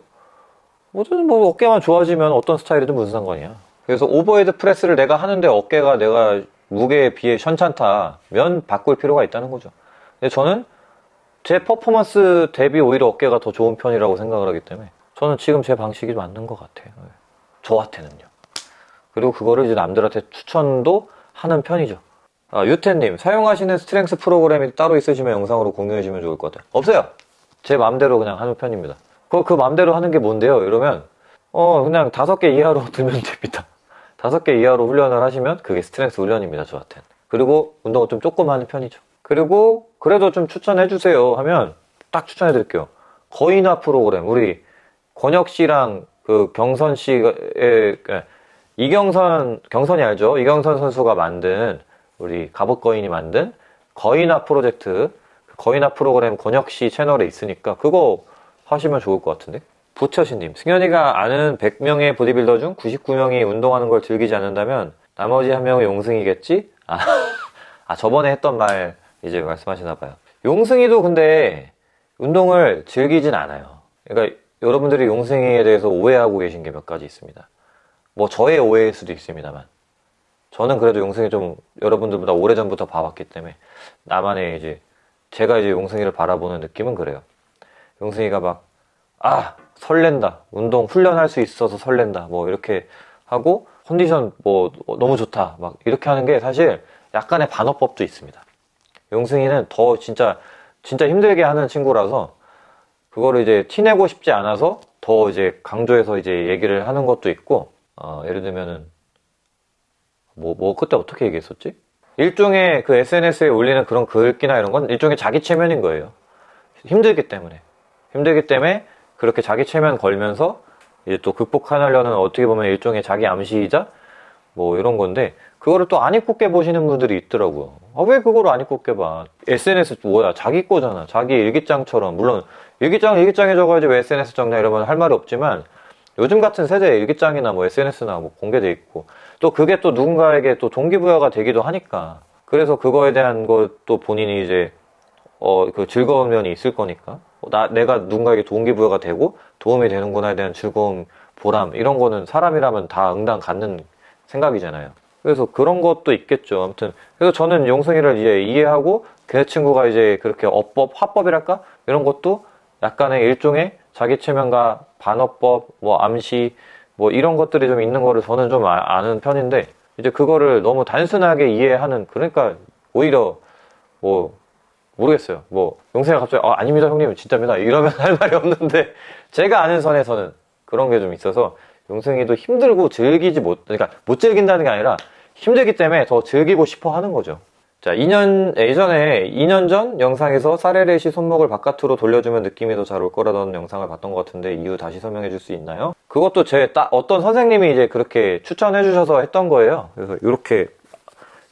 뭐든 뭐 어깨만 좋아지면 어떤 스타일이든 무슨 상관이야. 그래서 overhead press를 내가 하는데 어깨가 내가 무게에 비해 션찮다면 바꿀 필요가 있다는 거죠. 근데 저는 제 퍼포먼스 대비 오히려 어깨가 더 좋은 편이라고 생각을 하기 때문에 저는 지금 제 방식이 맞는 것 같아요 저한테는요. 그리고 그거를 이제 남들한테 추천도 하는 편이죠. 아, 유태님, 사용하시는 strength 프로그램이 따로 있으시면 영상으로 공유해주면 좋을 것 같아요. 없어요! 제 마음대로 그냥 하는 편입니다. 그, 그 마음대로 하는 게 뭔데요? 이러면, 어, 그냥 다섯 개 이하로 <laughs> 두면 됩니다. 다섯 개 이하로 훈련을 하시면 그게 strength 훈련입니다, 저한테는. 그리고 운동을 좀 조금 하는 편이죠. 그리고 그래도 좀 추천해주세요 하면 딱 추천해드릴게요. 거인화 프로그램, 우리 권혁 씨랑 그 경선 씨의, 예, 이경선, 경선이 알죠? 이경선 선수가 만든, 우리 갑옷거인이 만든 거인화 프로젝트, 그 거인화 프로그램 권혁 씨 채널에 있으니까 그거 하시면 좋을 것 같은데? 부처신님, 승현이가 아는 100명의 보디빌더 중 99명이 운동하는 걸 즐기지 않는다면 나머지 한 명은 용승이겠지? 아, <laughs> 아, 저번에 했던 말 이제 말씀하시나 봐요. 용승이도 근데 운동을 즐기진 않아요. 그러니까 여러분들이 용승이에 대해서 오해하고 계신 게 몇 가지 있습니다. 뭐 저의 오해일 수도 있습니다만 저는 그래도 용승이 좀 여러분들보다 오래전부터 봐왔기 때문에 나만의 이제 제가 이제 용승이를 바라보는 느낌은 그래요. 용승이가 막 아 설렌다 운동 훈련할 수 있어서 설렌다 뭐 이렇게 하고 컨디션 뭐 너무 좋다 막 이렇게 하는 게 사실 약간의 반어법도 있습니다. 용승이는 더 진짜 진짜 힘들게 하는 친구라서 그거를 이제 티내고 싶지 않아서 더 이제 강조해서 이제 얘기를 하는 것도 있고 어, 예를 들면은 뭐, 뭐 그때 어떻게 얘기했었지? 일종의 그 SNS에 올리는 그런 글귀나 이런 건 일종의 자기 체면인 거예요. 힘들기 때문에. 힘들기 때문에 그렇게 자기 체면 걸면서 이제 또 극복하려는 어떻게 보면 일종의 자기 암시이자 뭐 이런 건데 그거를 또 안 입고 깨보시는 분들이 있더라고요. 아, 왜 그거를 안 입고 깨봐? SNS 뭐야? 자기 거잖아. 자기 일기장처럼. 물론 일기장 일기장에 적어야지 왜 SNS 적냐 이러면 할 말이 없지만 요즘 같은 세대에 일기장이나 뭐 SNS나 뭐 공개돼 있고 또 그게 또 누군가에게 또 동기부여가 되기도 하니까 그래서 그거에 대한 것도 본인이 이제 어 그 즐거운 면이 있을 거니까 나 내가 누군가에게 동기부여가 되고 도움이 되는구나에 대한 즐거움 보람 이런 거는 사람이라면 다 응당 갖는 생각이잖아요. 그래서 그런 것도 있겠죠. 아무튼 그래서 저는 용승이를 이제 이해하고 그 친구가 이제 그렇게 어법 화법이랄까 이런 것도 약간의 일종의 자기 체면과 반어법, 뭐 암시, 뭐 이런 것들이 좀 있는 거를 저는 좀 아, 아는 편인데 이제 그거를 너무 단순하게 이해하는 그러니까 오히려 뭐 모르겠어요. 뭐 용생이 갑자기 아, 아닙니다 형님 진짜입니다 이러면 할 말이 없는데 제가 아는 선에서는 그런 게 좀 있어서 용생이도 힘들고 즐기지 못 그러니까 못 즐긴다는 게 아니라 힘들기 때문에 더 즐기고 싶어 하는 거죠. 자, 2년, 예전에 2년 전 영상에서 사레레시 손목을 바깥으로 돌려주면 느낌이 더 잘 올 거라던 영상을 봤던 것 같은데 이유 다시 설명해 줄 수 있나요? 그것도 제딱 어떤 선생님이 이제 그렇게 추천해 주셔서 했던 거예요. 그래서 이렇게,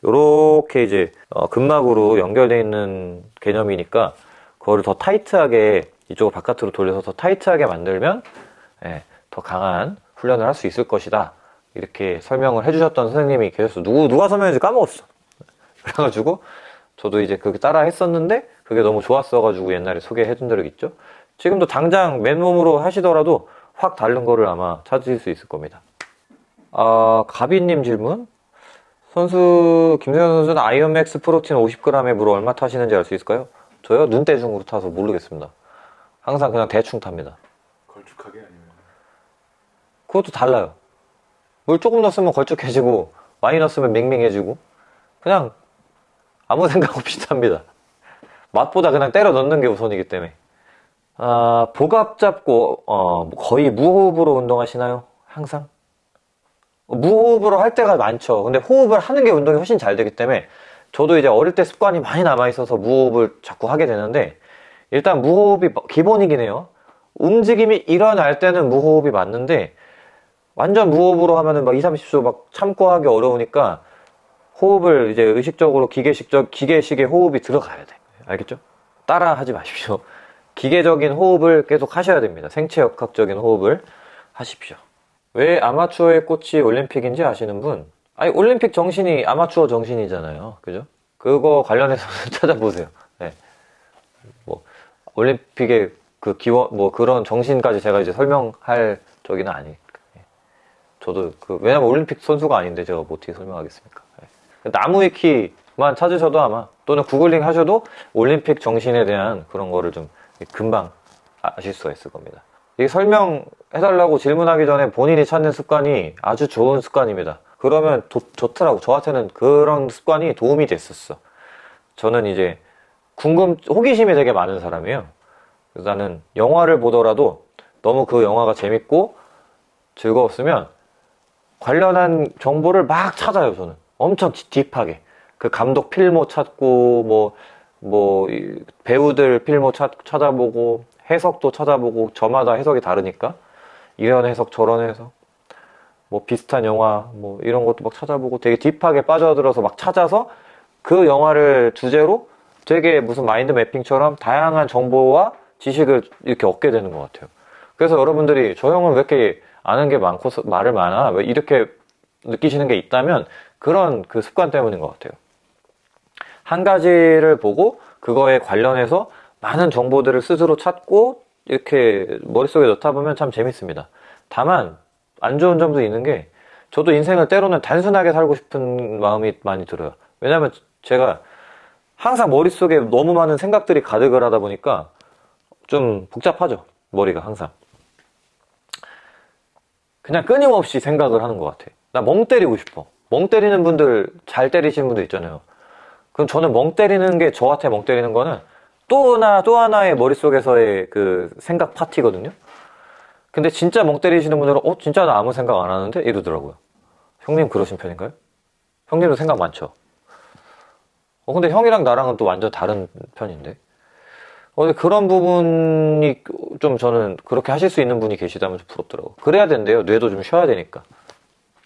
이렇게 이제 어, 근막으로 연결되어 있는 개념이니까 그거를 더 타이트하게 이쪽을 바깥으로 돌려서 더 타이트하게 만들면 예, 더 강한 훈련을 할 수 있을 것이다. 이렇게 설명을 해주셨던 선생님이 계셨어. 누구, 누가 설명했는지 까먹었어. 그래가지고 저도 이제 그렇게 따라 했었는데 그게 너무 좋았어가지고 옛날에 소개해준 적이 있죠. 지금도 당장 맨몸으로 하시더라도 확 다른 거를 아마 찾으실 수 있을 겁니다. 아, 가비님 질문? 선수, 김세현 선수는 아이언맥스 프로틴 50g에 물을 얼마 타시는지 알 수 있을까요? 저요? 눈대중으로 타서 모르겠습니다. 항상 그냥 대충 탑니다. 걸쭉하게 아니면 그것도 달라요. 물 조금 넣었으면 걸쭉해지고, 많이 넣었으면 맹맹해지고, 그냥 아무 생각 없이 탑니다. 맛보다 그냥 때려 넣는 게 우선이기 때문에. 아, 복압 잡고, 어, 거의 무호흡으로 운동하시나요? 항상? 무호흡으로 할 때가 많죠. 근데 호흡을 하는 게 운동이 훨씬 잘 되기 때문에 저도 이제 어릴 때 습관이 많이 남아있어서 무호흡을 자꾸 하게 되는데 일단 무호흡이 기본이긴 해요. 움직임이 일어날 때는 무호흡이 맞는데 완전 무호흡으로 하면은 막 2, 30초 막 참고 하기 어려우니까 호흡을 이제 의식적으로 기계식적, 기계식의 호흡이 들어가야 돼. 알겠죠? 따라 하지 마십시오. 기계적인 호흡을 계속 하셔야 됩니다. 생체역학적인 호흡을 하십시오. 왜 아마추어의 꽃이 올림픽인지 아시는 분? 아니, 올림픽 정신이 아마추어 정신이잖아요. 그죠? 그거 관련해서 <laughs> 찾아보세요. 네. 뭐, 올림픽의 그 기원, 뭐 그런 정신까지 제가 이제 설명할 적이는 아니. 저도 그, 왜냐면 올림픽 선수가 아닌데 제가 뭐 어떻게 설명하겠습니까? 네. 나무위키만 찾으셔도 아마, 또는 구글링 하셔도 올림픽 정신에 대한 그런 거를 좀 금방 아실 수가 있을 겁니다. 이게 설명해달라고 질문하기 전에 본인이 찾는 습관이 아주 좋은 습관입니다. 그러면 도- 좋더라고. 저한테는 그런 습관이 도움이 됐었어. 저는 이제 궁금, 호기심이 되게 많은 사람이에요. 그래서 나는 영화를 보더라도 너무 그 영화가 재밌고 즐거웠으면 관련한 정보를 막 찾아요, 저는. 엄청 딥- 딥하게. 그 감독 필모 찾고, 뭐, 뭐, 이 배우들 필모 찾, 찾아보고, 해석도 찾아보고, 저마다 해석이 다르니까. 이런 해석, 저런 해석. 뭐 비슷한 영화, 뭐 이런 것도 막 찾아보고 되게 딥하게 빠져들어서 막 찾아서 그 영화를 주제로 되게 무슨 마인드 매핑처럼 다양한 정보와 지식을 이렇게 얻게 되는 것 같아요. 그래서 여러분들이 저 형은 왜 이렇게 아는 게 많고 서- 말을 많아? 왜 이렇게 느끼시는 게 있다면 그런 그 습관 때문인 것 같아요. 한 가지를 보고 그거에 관련해서 많은 정보들을 스스로 찾고 이렇게 머릿속에 넣다 보면 참 재밌습니다. 다만 안 좋은 점도 있는 게 저도 인생을 때로는 단순하게 살고 싶은 마음이 많이 들어요. 왜냐면 제가 항상 머릿속에 너무 많은 생각들이 가득을 하다 보니까 좀 복잡하죠. 머리가 항상. 그냥 끊임없이 생각을 하는 것 같아. 나 멍 때리고 싶어. 멍 때리는 분들, 잘 때리시는 분들 있잖아요. 그럼 저는 멍 때리는 게 저한테 멍 때리는 거는 또 하나, 또 하나의 머릿속에서의 그 생각 파티거든요. 근데 진짜 멍 때리시는 분들은 어 진짜 나 아무 생각 안 하는데 이러더라고요. 형님 그러신 편인가요? 형님도 생각 많죠. 어 근데 형이랑 나랑은 또 완전 다른 편인데. 어 그런 부분이 좀 저는 그렇게 하실 수 있는 분이 계시다면 좀 부럽더라고. 그래야 된대요. 뇌도 좀 쉬어야 되니까.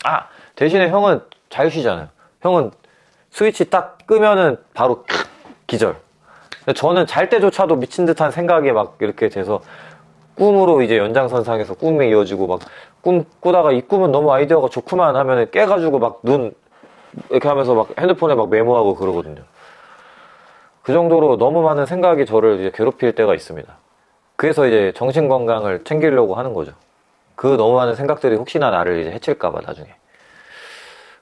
아 대신에 형은 잘 쉬잖아요. 형은 스위치 딱 끄면은 바로 기절. 저는 잘 때조차도 미친 듯한 생각이 막 이렇게 돼서 꿈으로 이제 연장선상에서 꿈이 이어지고 막 꿈 꾸다가 이 꿈은 너무 아이디어가 좋구만 하면 깨가지고 막 눈 이렇게 하면서 막 핸드폰에 막 메모하고 그러거든요. 그 정도로 너무 많은 생각이 저를 이제 괴롭힐 때가 있습니다. 그래서 이제 정신 건강을 챙기려고 하는 거죠. 그 너무 많은 생각들이 혹시나 나를 이제 해칠까봐 나중에.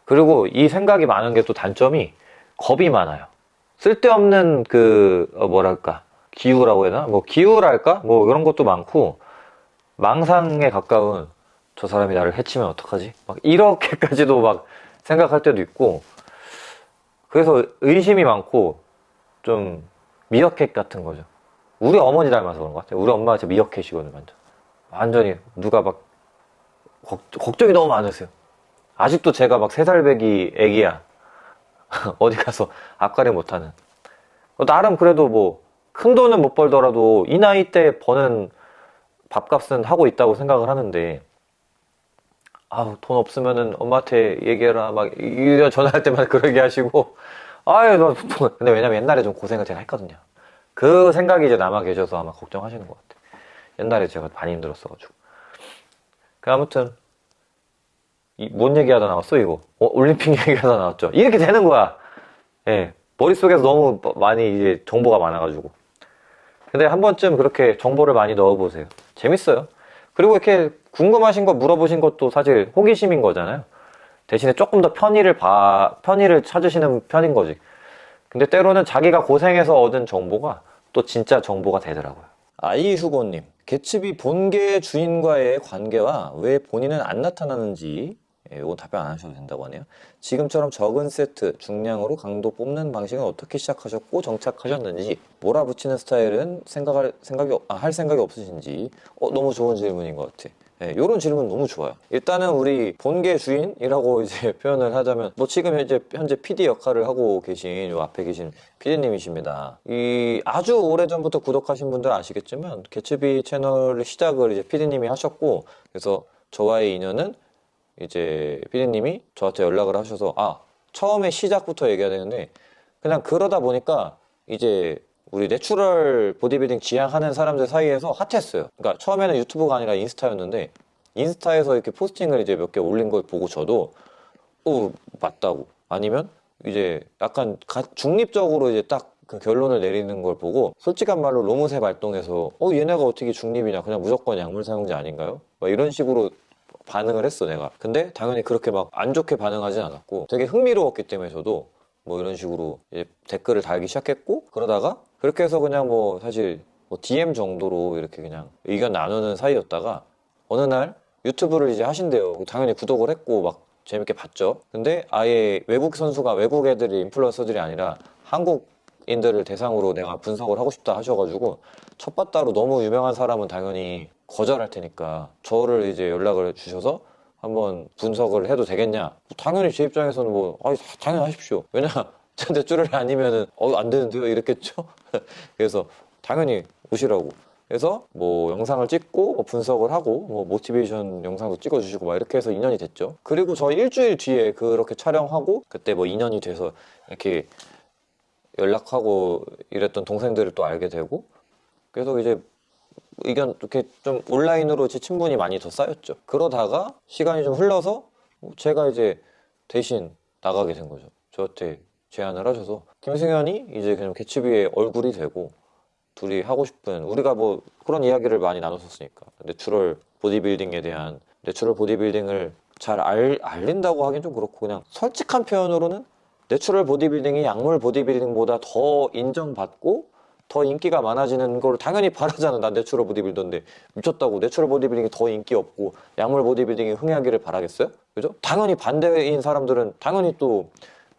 그리고 이 생각이 많은 게 또 단점이 겁이 많아요. 쓸데없는 그 어, 뭐랄까 기우라고 해야 되나? 뭐 기우랄까? 뭐 이런 것도 많고 망상에 가까운 저 사람이 나를 해치면 어떡하지? 막 이렇게까지도 막 생각할 때도 있고 그래서 의심이 많고 좀 미어캣 같은 거죠. 우리 어머니 닮아서 그런 것 같아요. 우리 엄마가 진짜 미어캣이거든요, 완전. 완전히 누가 막 걱, 걱정이 너무 많으세요. 아직도 제가 막 세 살배기 애기야. <laughs> 어디 가서 앞가림 못하는. 어, 나름 그래도 뭐 큰 돈은 못 벌더라도 이 나이 때 버는 밥값은 하고 있다고 생각을 하는데 아우 돈 없으면은 엄마한테 얘기해라 막 이런 전화할 때마다 <laughs> 그러게 하시고 아유 너 돈- 근데 왜냐면 옛날에 좀 고생을 제가 했거든요 그 생각이 이제 남아 계셔서 아마 걱정하시는 것 같아요 옛날에 제가 많이 힘들었어가지고 그 아무튼 이, 뭔 얘기하다 나왔어 이거 어, 올림픽 <laughs> 얘기하다 나왔죠 이렇게 되는 거야 예 머릿속에서 너무 많이 이제 정보가 많아가지고 근데 한 번쯤 그렇게 정보를 많이 넣어보세요. 재밌어요. 그리고 이렇게 궁금하신 거 물어보신 것도 사실 호기심인 거잖아요. 대신에 조금 더 편의를 봐, 편의를 찾으시는 편인 거지. 근데 때로는 자기가 고생해서 얻은 정보가 또 진짜 정보가 되더라고요. 아이수고님, 개츠비 본계 주인과의 관계와 왜 본인은 안 나타나는지 예, 이건 답변 안 하셔도 된다고 하네요. 지금처럼 적은 세트, 중량으로 강도 뽑는 방식은 어떻게 시작하셨고 정착하셨는지, 몰아붙이는 스타일은 생각할 생각이 없- 아, 할 생각이 없으신지, 어, 너무 좋은 질문인 것 같아. 예, 이런 질문 너무 좋아요. 일단은 우리 본계 주인이라고 <laughs> 이제 표현을 하자면, 뭐 지금 현재 현재 PD 역할을 하고 계신 요 앞에 계신 PD님이십니다. 이 아주 오래 전부터 구독하신 분들 아시겠지만, 개츠비 채널 시작을 이제 PD님이 하셨고, 그래서 저와의 인연은 이제 피디님이 저한테 연락을 하셔서 아 처음에 시작부터 얘기해야 되는데 그냥 그러다 보니까 이제 우리 내추럴 보디빌딩 지향하는 사람들 사이에서 핫했어요. 그러니까 처음에는 유튜브가 아니라 인스타였는데 인스타에서 이렇게 포스팅을 이제 몇 개 올린 걸 보고 저도 어 맞다고 아니면 이제 약간 가- 중립적으로 이제 딱 그 결론을 내리는 걸 보고 솔직한 말로 로무새 발동해서 어 얘네가 어떻게 중립이냐 그냥 무조건 약물 사용자 아닌가요? 막 이런 식으로 반응을 했어 내가 근데 당연히 그렇게 막 안 좋게 반응하진 않았고 되게 흥미로웠기 때문에 저도 뭐 이런 식으로 댓글을 달기 시작했고 그러다가 그렇게 해서 그냥 뭐 사실 뭐 DM 정도로 이렇게 그냥 의견 나누는 사이였다가 어느 날 유튜브를 이제 하신대요 당연히 구독을 했고 막 재밌게 봤죠. 근데 아예 외국 선수가 외국 애들이 인플루언서들이 아니라 한국 인들을 대상으로 내가 분석을 하고 싶다 하셔가지고 첫 바따로 너무 유명한 사람은 당연히 거절할 테니까 저를 이제 연락을 주셔서 한번 분석을 해도 되겠냐? 당연히 제 입장에서는 뭐 아, 당연히 하십시오. 왜냐 <laughs> 제 대출을 아니면은 어 안 되는데요 이랬겠죠. <laughs> 그래서 당연히 오시라고. 그래서 뭐 영상을 찍고 뭐 분석을 하고 뭐 모티베이션 영상도 찍어주시고 막 이렇게 해서 2년이 됐죠. 그리고 저 일주일 뒤에 그렇게 촬영하고 그때 뭐 2년이 돼서 이렇게 연락하고 이랬던 동생들을 또 알게 되고 그래서 이제 의견 이렇게 좀 온라인으로 제 친분이 많이 더 쌓였죠. 그러다가 시간이 좀 흘러서 제가 이제 대신 나가게 된 거죠. 저한테 제안을 하셔서 김승현이 이제 그냥 개츠비의 얼굴이 되고 둘이 하고 싶은 우리가 뭐 그런 이야기를 많이 나눴었으니까 내추럴 보디빌딩에 대한 내추럴 보디빌딩을 잘 알, 알린다고 하긴 좀 그렇고 그냥 솔직한 표현으로는 내추럴 보디빌딩이 약물 보디빌딩보다 더 인정받고 더 인기가 많아지는 걸 당연히 바라잖아. 난 내추럴 보디빌더인데 미쳤다고 내추럴 보디빌딩이 더 인기 없고 약물 보디빌딩이 흥하기를 바라겠어요? 그죠? 당연히 반대인 사람들은 당연히 또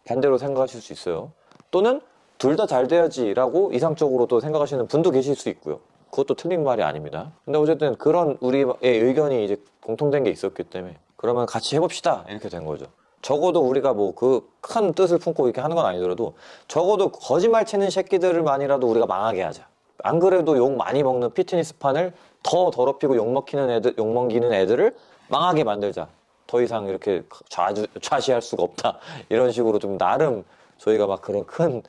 반대로 생각하실 수 있어요. 또는 둘 다 잘 돼야지 라고 이상적으로 또 생각하시는 분도 계실 수 있고요. 그것도 틀린 말이 아닙니다. 근데 어쨌든 그런 우리의 의견이 이제 공통된 게 있었기 때문에 그러면 같이 해봅시다 이렇게 된 거죠. 적어도 우리가 뭐 그 큰 뜻을 품고 이렇게 하는 건 아니더라도 적어도 거짓말 치는 새끼들만이라도 우리가 망하게 하자. 안 그래도 욕 많이 먹는 피트니스판을 더 더럽히고 욕 먹히는 애들, 욕 먹이는 애들을 망하게 만들자. 더 이상 이렇게 좌주, 좌시할 수가 없다. <laughs> 이런 식으로 좀 나름 저희가 막 그런 큰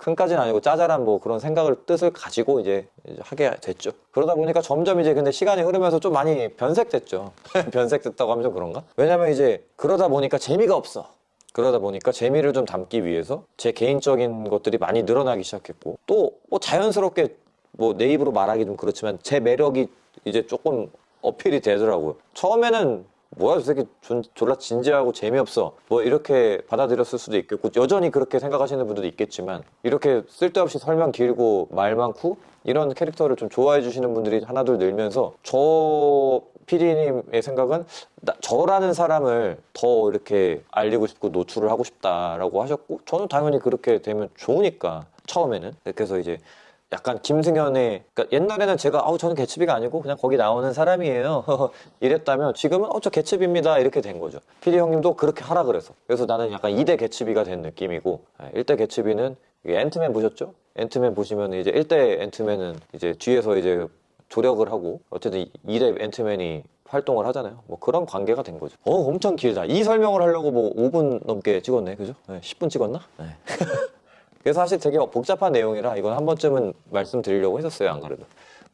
큰까지는 아니고 짜잘한 뭐 그런 생각을 뜻을 가지고 이제, 하게 됐죠. 그러다 보니까 점점 이제 근데 시간이 흐르면서 좀 많이 변색됐죠. <laughs> 변색됐다고 하면 좀 그런가? 왜냐면 이제 그러다 보니까 재미가 없어. 그러다 보니까 재미를 좀 담기 위해서 제 개인적인 것들이 많이 늘어나기 시작했고 또 뭐 자연스럽게 뭐 내 입으로 말하기 좀 그렇지만 제 매력이 이제 조금 어필이 되더라고요. 처음에는 뭐야 저 새끼 존, 졸라 진지하고 재미없어. 뭐 이렇게 받아들였을 수도 있겠고 여전히 그렇게 생각하시는 분들도 있겠지만 이렇게 쓸데없이 설명 길고 말 많고 이런 캐릭터를 좀 좋아해 주시는 분들이 하나둘 늘면서 저 PD님의 생각은 나, 저라는 사람을 더 이렇게 알리고 싶고 노출을 하고 싶다라고 하셨고 저는 당연히 그렇게 되면 좋으니까 처음에는. 그래서 이제 약간 김승현의 그러니까 옛날에는 제가 아우 저는 개츠비가 아니고 그냥 거기 나오는 사람이에요 <laughs> 이랬다면 지금은 어저 개츠비입니다 이렇게 된 거죠 PD 형님도 그렇게 하라 그래서 그래서 나는 약간 2대 개츠비가 된 느낌이고 1대 개츠비는 앤트맨 보셨죠? 앤트맨 보시면 이제 1대 앤트맨은 이제 뒤에서 이제 조력을 하고 어쨌든 2대 앤트맨이 활동을 하잖아요. 뭐 그런 관계가 된 거죠. 어, 엄청 길다. 이 설명을 하려고 뭐 5분 넘게 찍었네. 그죠? 네, 10분 찍었나? 네. <laughs> 그래서 사실 되게 복잡한 내용이라 이건 한 번쯤은 말씀드리려고 했었어요. 안 그래도.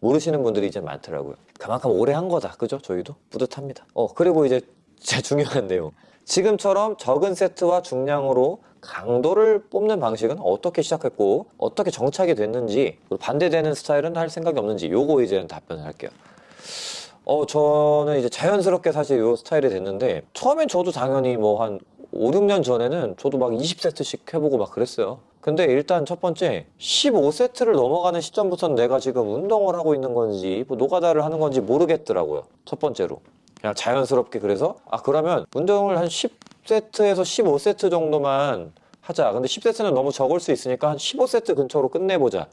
모르시는 분들이 이제 많더라고요. 그만큼 오래 한 거다. 그죠? 저희도 뿌듯합니다. 어, 그리고 이제 제 중요한 <laughs> 내용. 지금처럼 적은 세트와 중량으로 강도를 뽑는 방식은 어떻게 시작했고 어떻게 정착이 됐는지 반대되는 스타일은 할 생각이 없는지 요거 이제 답변을 할게요. 어 저는 이제 자연스럽게 사실 요 스타일이 됐는데 처음엔 저도 당연히 뭐 한 5, 6년 전에는 저도 막 20세트씩 해보고 막 그랬어요. 근데 일단 첫 번째 15세트를 넘어가는 시점부터는 내가 지금 운동을 하고 있는 건지 뭐 노가다를 하는 건지 모르겠더라고요. 첫 번째로. 그냥 자연스럽게 그래서 아 그러면 운동을 한 10세트에서 15세트 정도만 하자. 근데 10세트는 너무 적을 수 있으니까 한 15세트 근처로 끝내보자.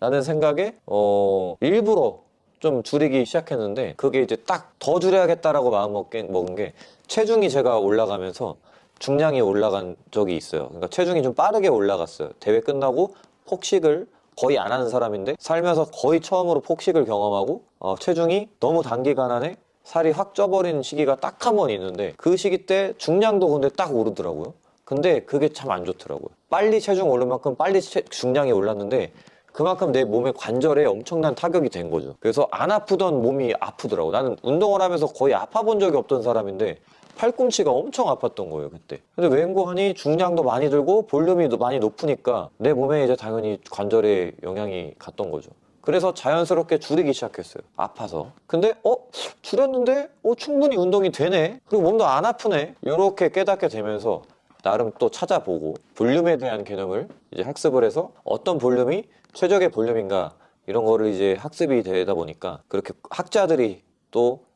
라는 생각에 어 일부러 좀 줄이기 시작했는데 그게 이제 딱 더 줄여야겠다라고 마음 먹은 게 체중이 제가 올라가면서 중량이 올라간 적이 있어요. 그러니까 체중이 좀 빠르게 올라갔어요. 대회 끝나고 폭식을 거의 안 하는 사람인데 살면서 거의 처음으로 폭식을 경험하고 어, 체중이 너무 단기간 안에 살이 확 쪄버리는 시기가 딱 한 번 있는데 그 시기 때 중량도 근데 딱 오르더라고요. 근데 그게 참 안 좋더라고요. 빨리 체중 오른 만큼 빨리 체, 중량이 올랐는데 그만큼 내 몸의 관절에 엄청난 타격이 된 거죠. 그래서 안 아프던 몸이 아프더라고. 나는 운동을 하면서 거의 아파 본 적이 없던 사람인데 팔꿈치가 엄청 아팠던 거예요 그때. 근데 웬고하니 중량도 많이 들고 볼륨이 많이 높으니까 내 몸에 이제 당연히 관절에 영향이 갔던 거죠. 그래서 자연스럽게 줄이기 시작했어요. 아파서. 근데 어? 줄였는데? 어 충분히 운동이 되네? 그리고 몸도 안 아프네? 이렇게 깨닫게 되면서 나름 또 찾아보고 볼륨에 대한 개념을 이제 학습을 해서 어떤 볼륨이 최적의 볼륨인가 이런 거를 이제 학습이 되다 보니까 그렇게 학자들이 또 예,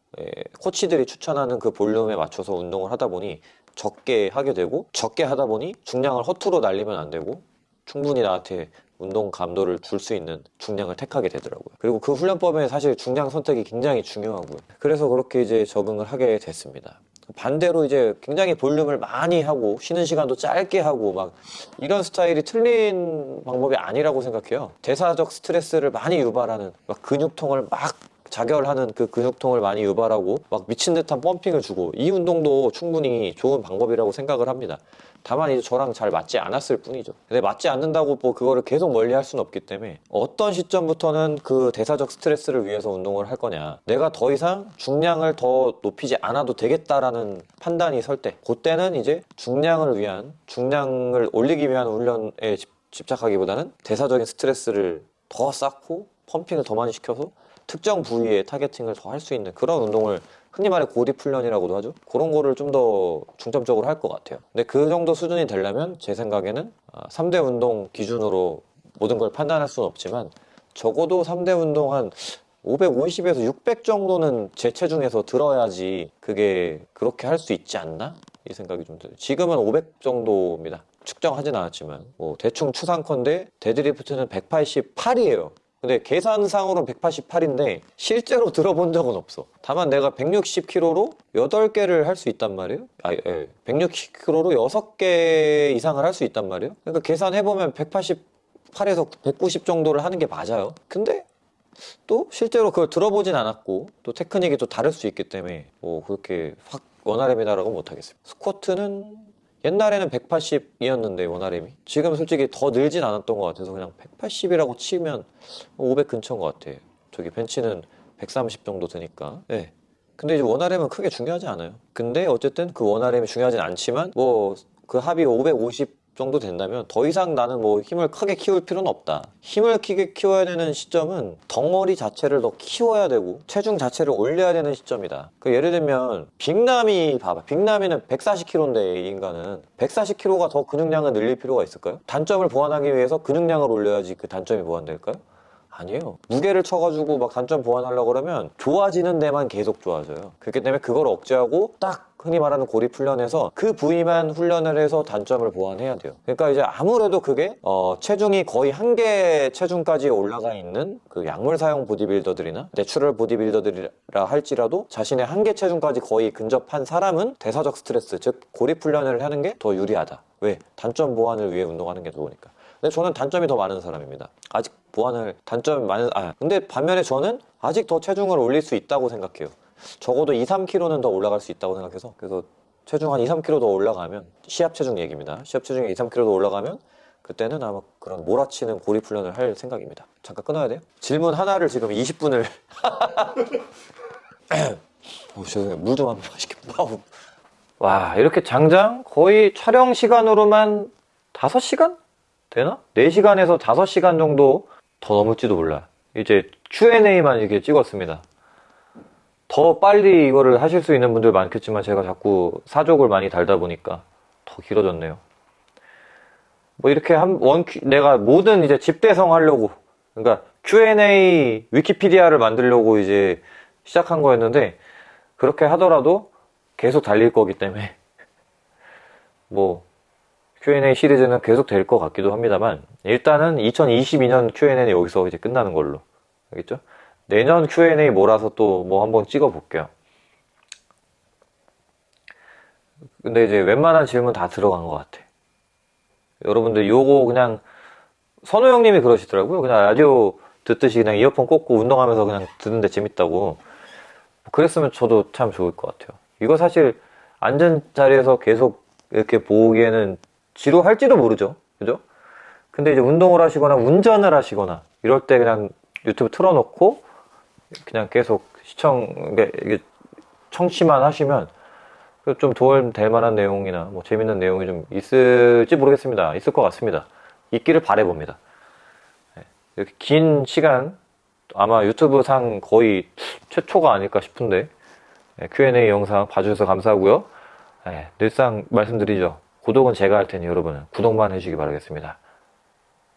코치들이 추천하는 그 볼륨에 맞춰서 운동을 하다 보니 적게 하게 되고 적게 하다 보니 중량을 허투루 날리면 안 되고 충분히 나한테 운동 감도를 줄 수 있는 중량을 택하게 되더라고요. 그리고 그 훈련법에 사실 중량 선택이 굉장히 중요하고요. 그래서 그렇게 이제 적응을 하게 됐습니다. 반대로 이제 굉장히 볼륨을 많이 하고 쉬는 시간도 짧게 하고 막 이런 스타일이 틀린 방법이 아니라고 생각해요. 대사적 스트레스를 많이 유발하는 막 근육통을 막 자결하는 그 근육통을 많이 유발하고 막 미친 듯한 펌핑을 주고 이 운동도 충분히 좋은 방법이라고 생각을 합니다. 다만 이제 저랑 잘 맞지 않았을 뿐이죠. 근데 맞지 않는다고 뭐 그거를 계속 멀리 할 수는 없기 때문에 어떤 시점부터는 그 대사적 스트레스를 위해서 운동을 할 거냐. 내가 더 이상 중량을 더 높이지 않아도 되겠다라는 판단이 설 때, 그때는 이제 중량을 위한, 중량을 올리기 위한 훈련에 집- 집착하기보다는 대사적인 스트레스를 더 쌓고 펌핑을 더 많이 시켜서 특정 부위에 targeting을 더 할 수 있는 그런 운동을 흔히 말해 고립 훈련이라고도 하죠. 그런 거를 좀 더 중점적으로 할 것 같아요. 근데 그 정도 수준이 되려면 제 생각에는 3대 운동 기준으로 모든 걸 판단할 수는 없지만 적어도 3대 운동 한 550에서 600 정도는 제 체중에서 들어야지 그게 그렇게 할 수 있지 않나? 이 생각이 좀 들어요. 지금은 500 정도입니다. 측정하진 않았지만 뭐 대충 추산컨대 데드리프트는 188이에요. 근데 계산상으로는 188인데 실제로 들어본 적은 없어. 다만 내가 160kg로 8개를 할 수 있단 말이에요. 아, 예. 160kg로 6개 이상을 할 수 있단 말이에요. 그러니까 계산해보면 188에서 190 정도를 하는 게 맞아요. 근데 또 실제로 그걸 들어보진 않았고 또 테크닉이 또 다를 수 있기 때문에 뭐 그렇게 확 원RM이다라고 못하겠습니다. 스쿼트는 옛날에는 180이었는데 원RM이 지금 솔직히 더 늘진 않았던 것 같아서 그냥 180이라고 치면 500 근처인 것 같아요. 저기 벤치는 130 정도 드니까. 네. 근데 이제 원RM은 크게 중요하지 않아요. 근데 어쨌든 그 원RM이 중요하진 않지만 뭐 그 합이 550 정도 된다면 더 이상 나는 뭐 힘을 크게 키울 필요는 없다. 힘을 크게 키워야 되는 시점은 덩어리 자체를 더 키워야 되고 체중 자체를 올려야 되는 시점이다. 그 예를 들면 빅남이 봐봐. 빅남이는 140kg인데 이 인간은 140kg가 더 근육량을 늘릴 필요가 있을까요? 단점을 보완하기 위해서 근육량을 올려야지 그 단점이 보완될까요? 아니에요. 무게를 쳐가지고 막 단점 보완하려고 그러면 좋아지는 데만 계속 좋아져요. 그렇기 때문에 그걸 억제하고 딱 흔히 말하는 고립 훈련에서 그 부위만 훈련을 해서 단점을 보완해야 돼요. 그러니까 이제 아무래도 그게 어, 체중이 거의 한계 체중까지 올라가 있는 그 약물 사용 보디빌더들이나 내추럴 보디빌더들이라 할지라도 자신의 한계 체중까지 거의 근접한 사람은 대사적 스트레스 즉 고립 훈련을 하는 게 더 유리하다. 왜? 단점 보완을 위해 운동하는 게 좋으니까. 근데 저는 단점이 더 많은 사람입니다. 아직 보완을 단점이 많은 아 근데 반면에 저는 아직 더 체중을 올릴 수 있다고 생각해요. 적어도 2, 3kg는 더 올라갈 수 있다고 생각해서 그래서 체중 한 2, 3kg 더 올라가면 시합 체중 얘기입니다. 시합 체중이 2, 3kg 더 올라가면 그때는 아마 그런 몰아치는 고립 훈련을 할 생각입니다. 잠깐 끊어야 돼요? 질문 하나를 지금 20분을 <laughs> 어, 죄송해요. 물 좀 한번. 아우. 와 이렇게 장장 거의 촬영 시간으로만 5시간? 되나? 4시간에서 5시간 정도 더 넘을지도 몰라. 이제 Q&A만 이렇게 찍었습니다. 더 빨리 이거를 하실 수 있는 분들 많겠지만 제가 자꾸 사족을 많이 달다 보니까 더 길어졌네요. 뭐 이렇게 한 원 내가 모든 이제 집대성 하려고 그러니까 Q&A 위키피디아를 만들려고 이제 시작한 거였는데 그렇게 하더라도 계속 달릴 거기 때문에 <laughs> 뭐 Q&A 시리즈는 계속 될 것 같기도 합니다만 일단은 2022년 Q&A는 여기서 이제 끝나는 걸로 알겠죠? 내년 Q&A 몰아서 또 뭐 한번 찍어 볼게요. 근데 이제 웬만한 질문 다 들어간 것 같아. 여러분들 요거 그냥 선호 형님이 그러시더라고요. 그냥 라디오 듣듯이 그냥 이어폰 꽂고 운동하면서 그냥 듣는데 재밌다고. 그랬으면 저도 참 좋을 것 같아요. 이거 사실 앉은 자리에서 계속 이렇게 보기에는 지루할지도 모르죠. 그죠? 근데 이제 운동을 하시거나 운전을 하시거나 이럴 때 그냥 유튜브 틀어놓고 그냥 계속 시청, 청취만 하시면 좀 도움 될 만한 내용이나 뭐 재밌는 내용이 좀 있을지 모르겠습니다. 있을 것 같습니다. 있기를 바래봅니다. 네, 이렇게 긴 시간 아마 유튜브 상 거의 최초가 아닐까 싶은데 네, Q&A 영상 봐주셔서 감사하고요. 네, 늘상 말씀드리죠. 구독은 제가 할 테니 여러분은 구독만 해주시기 바라겠습니다.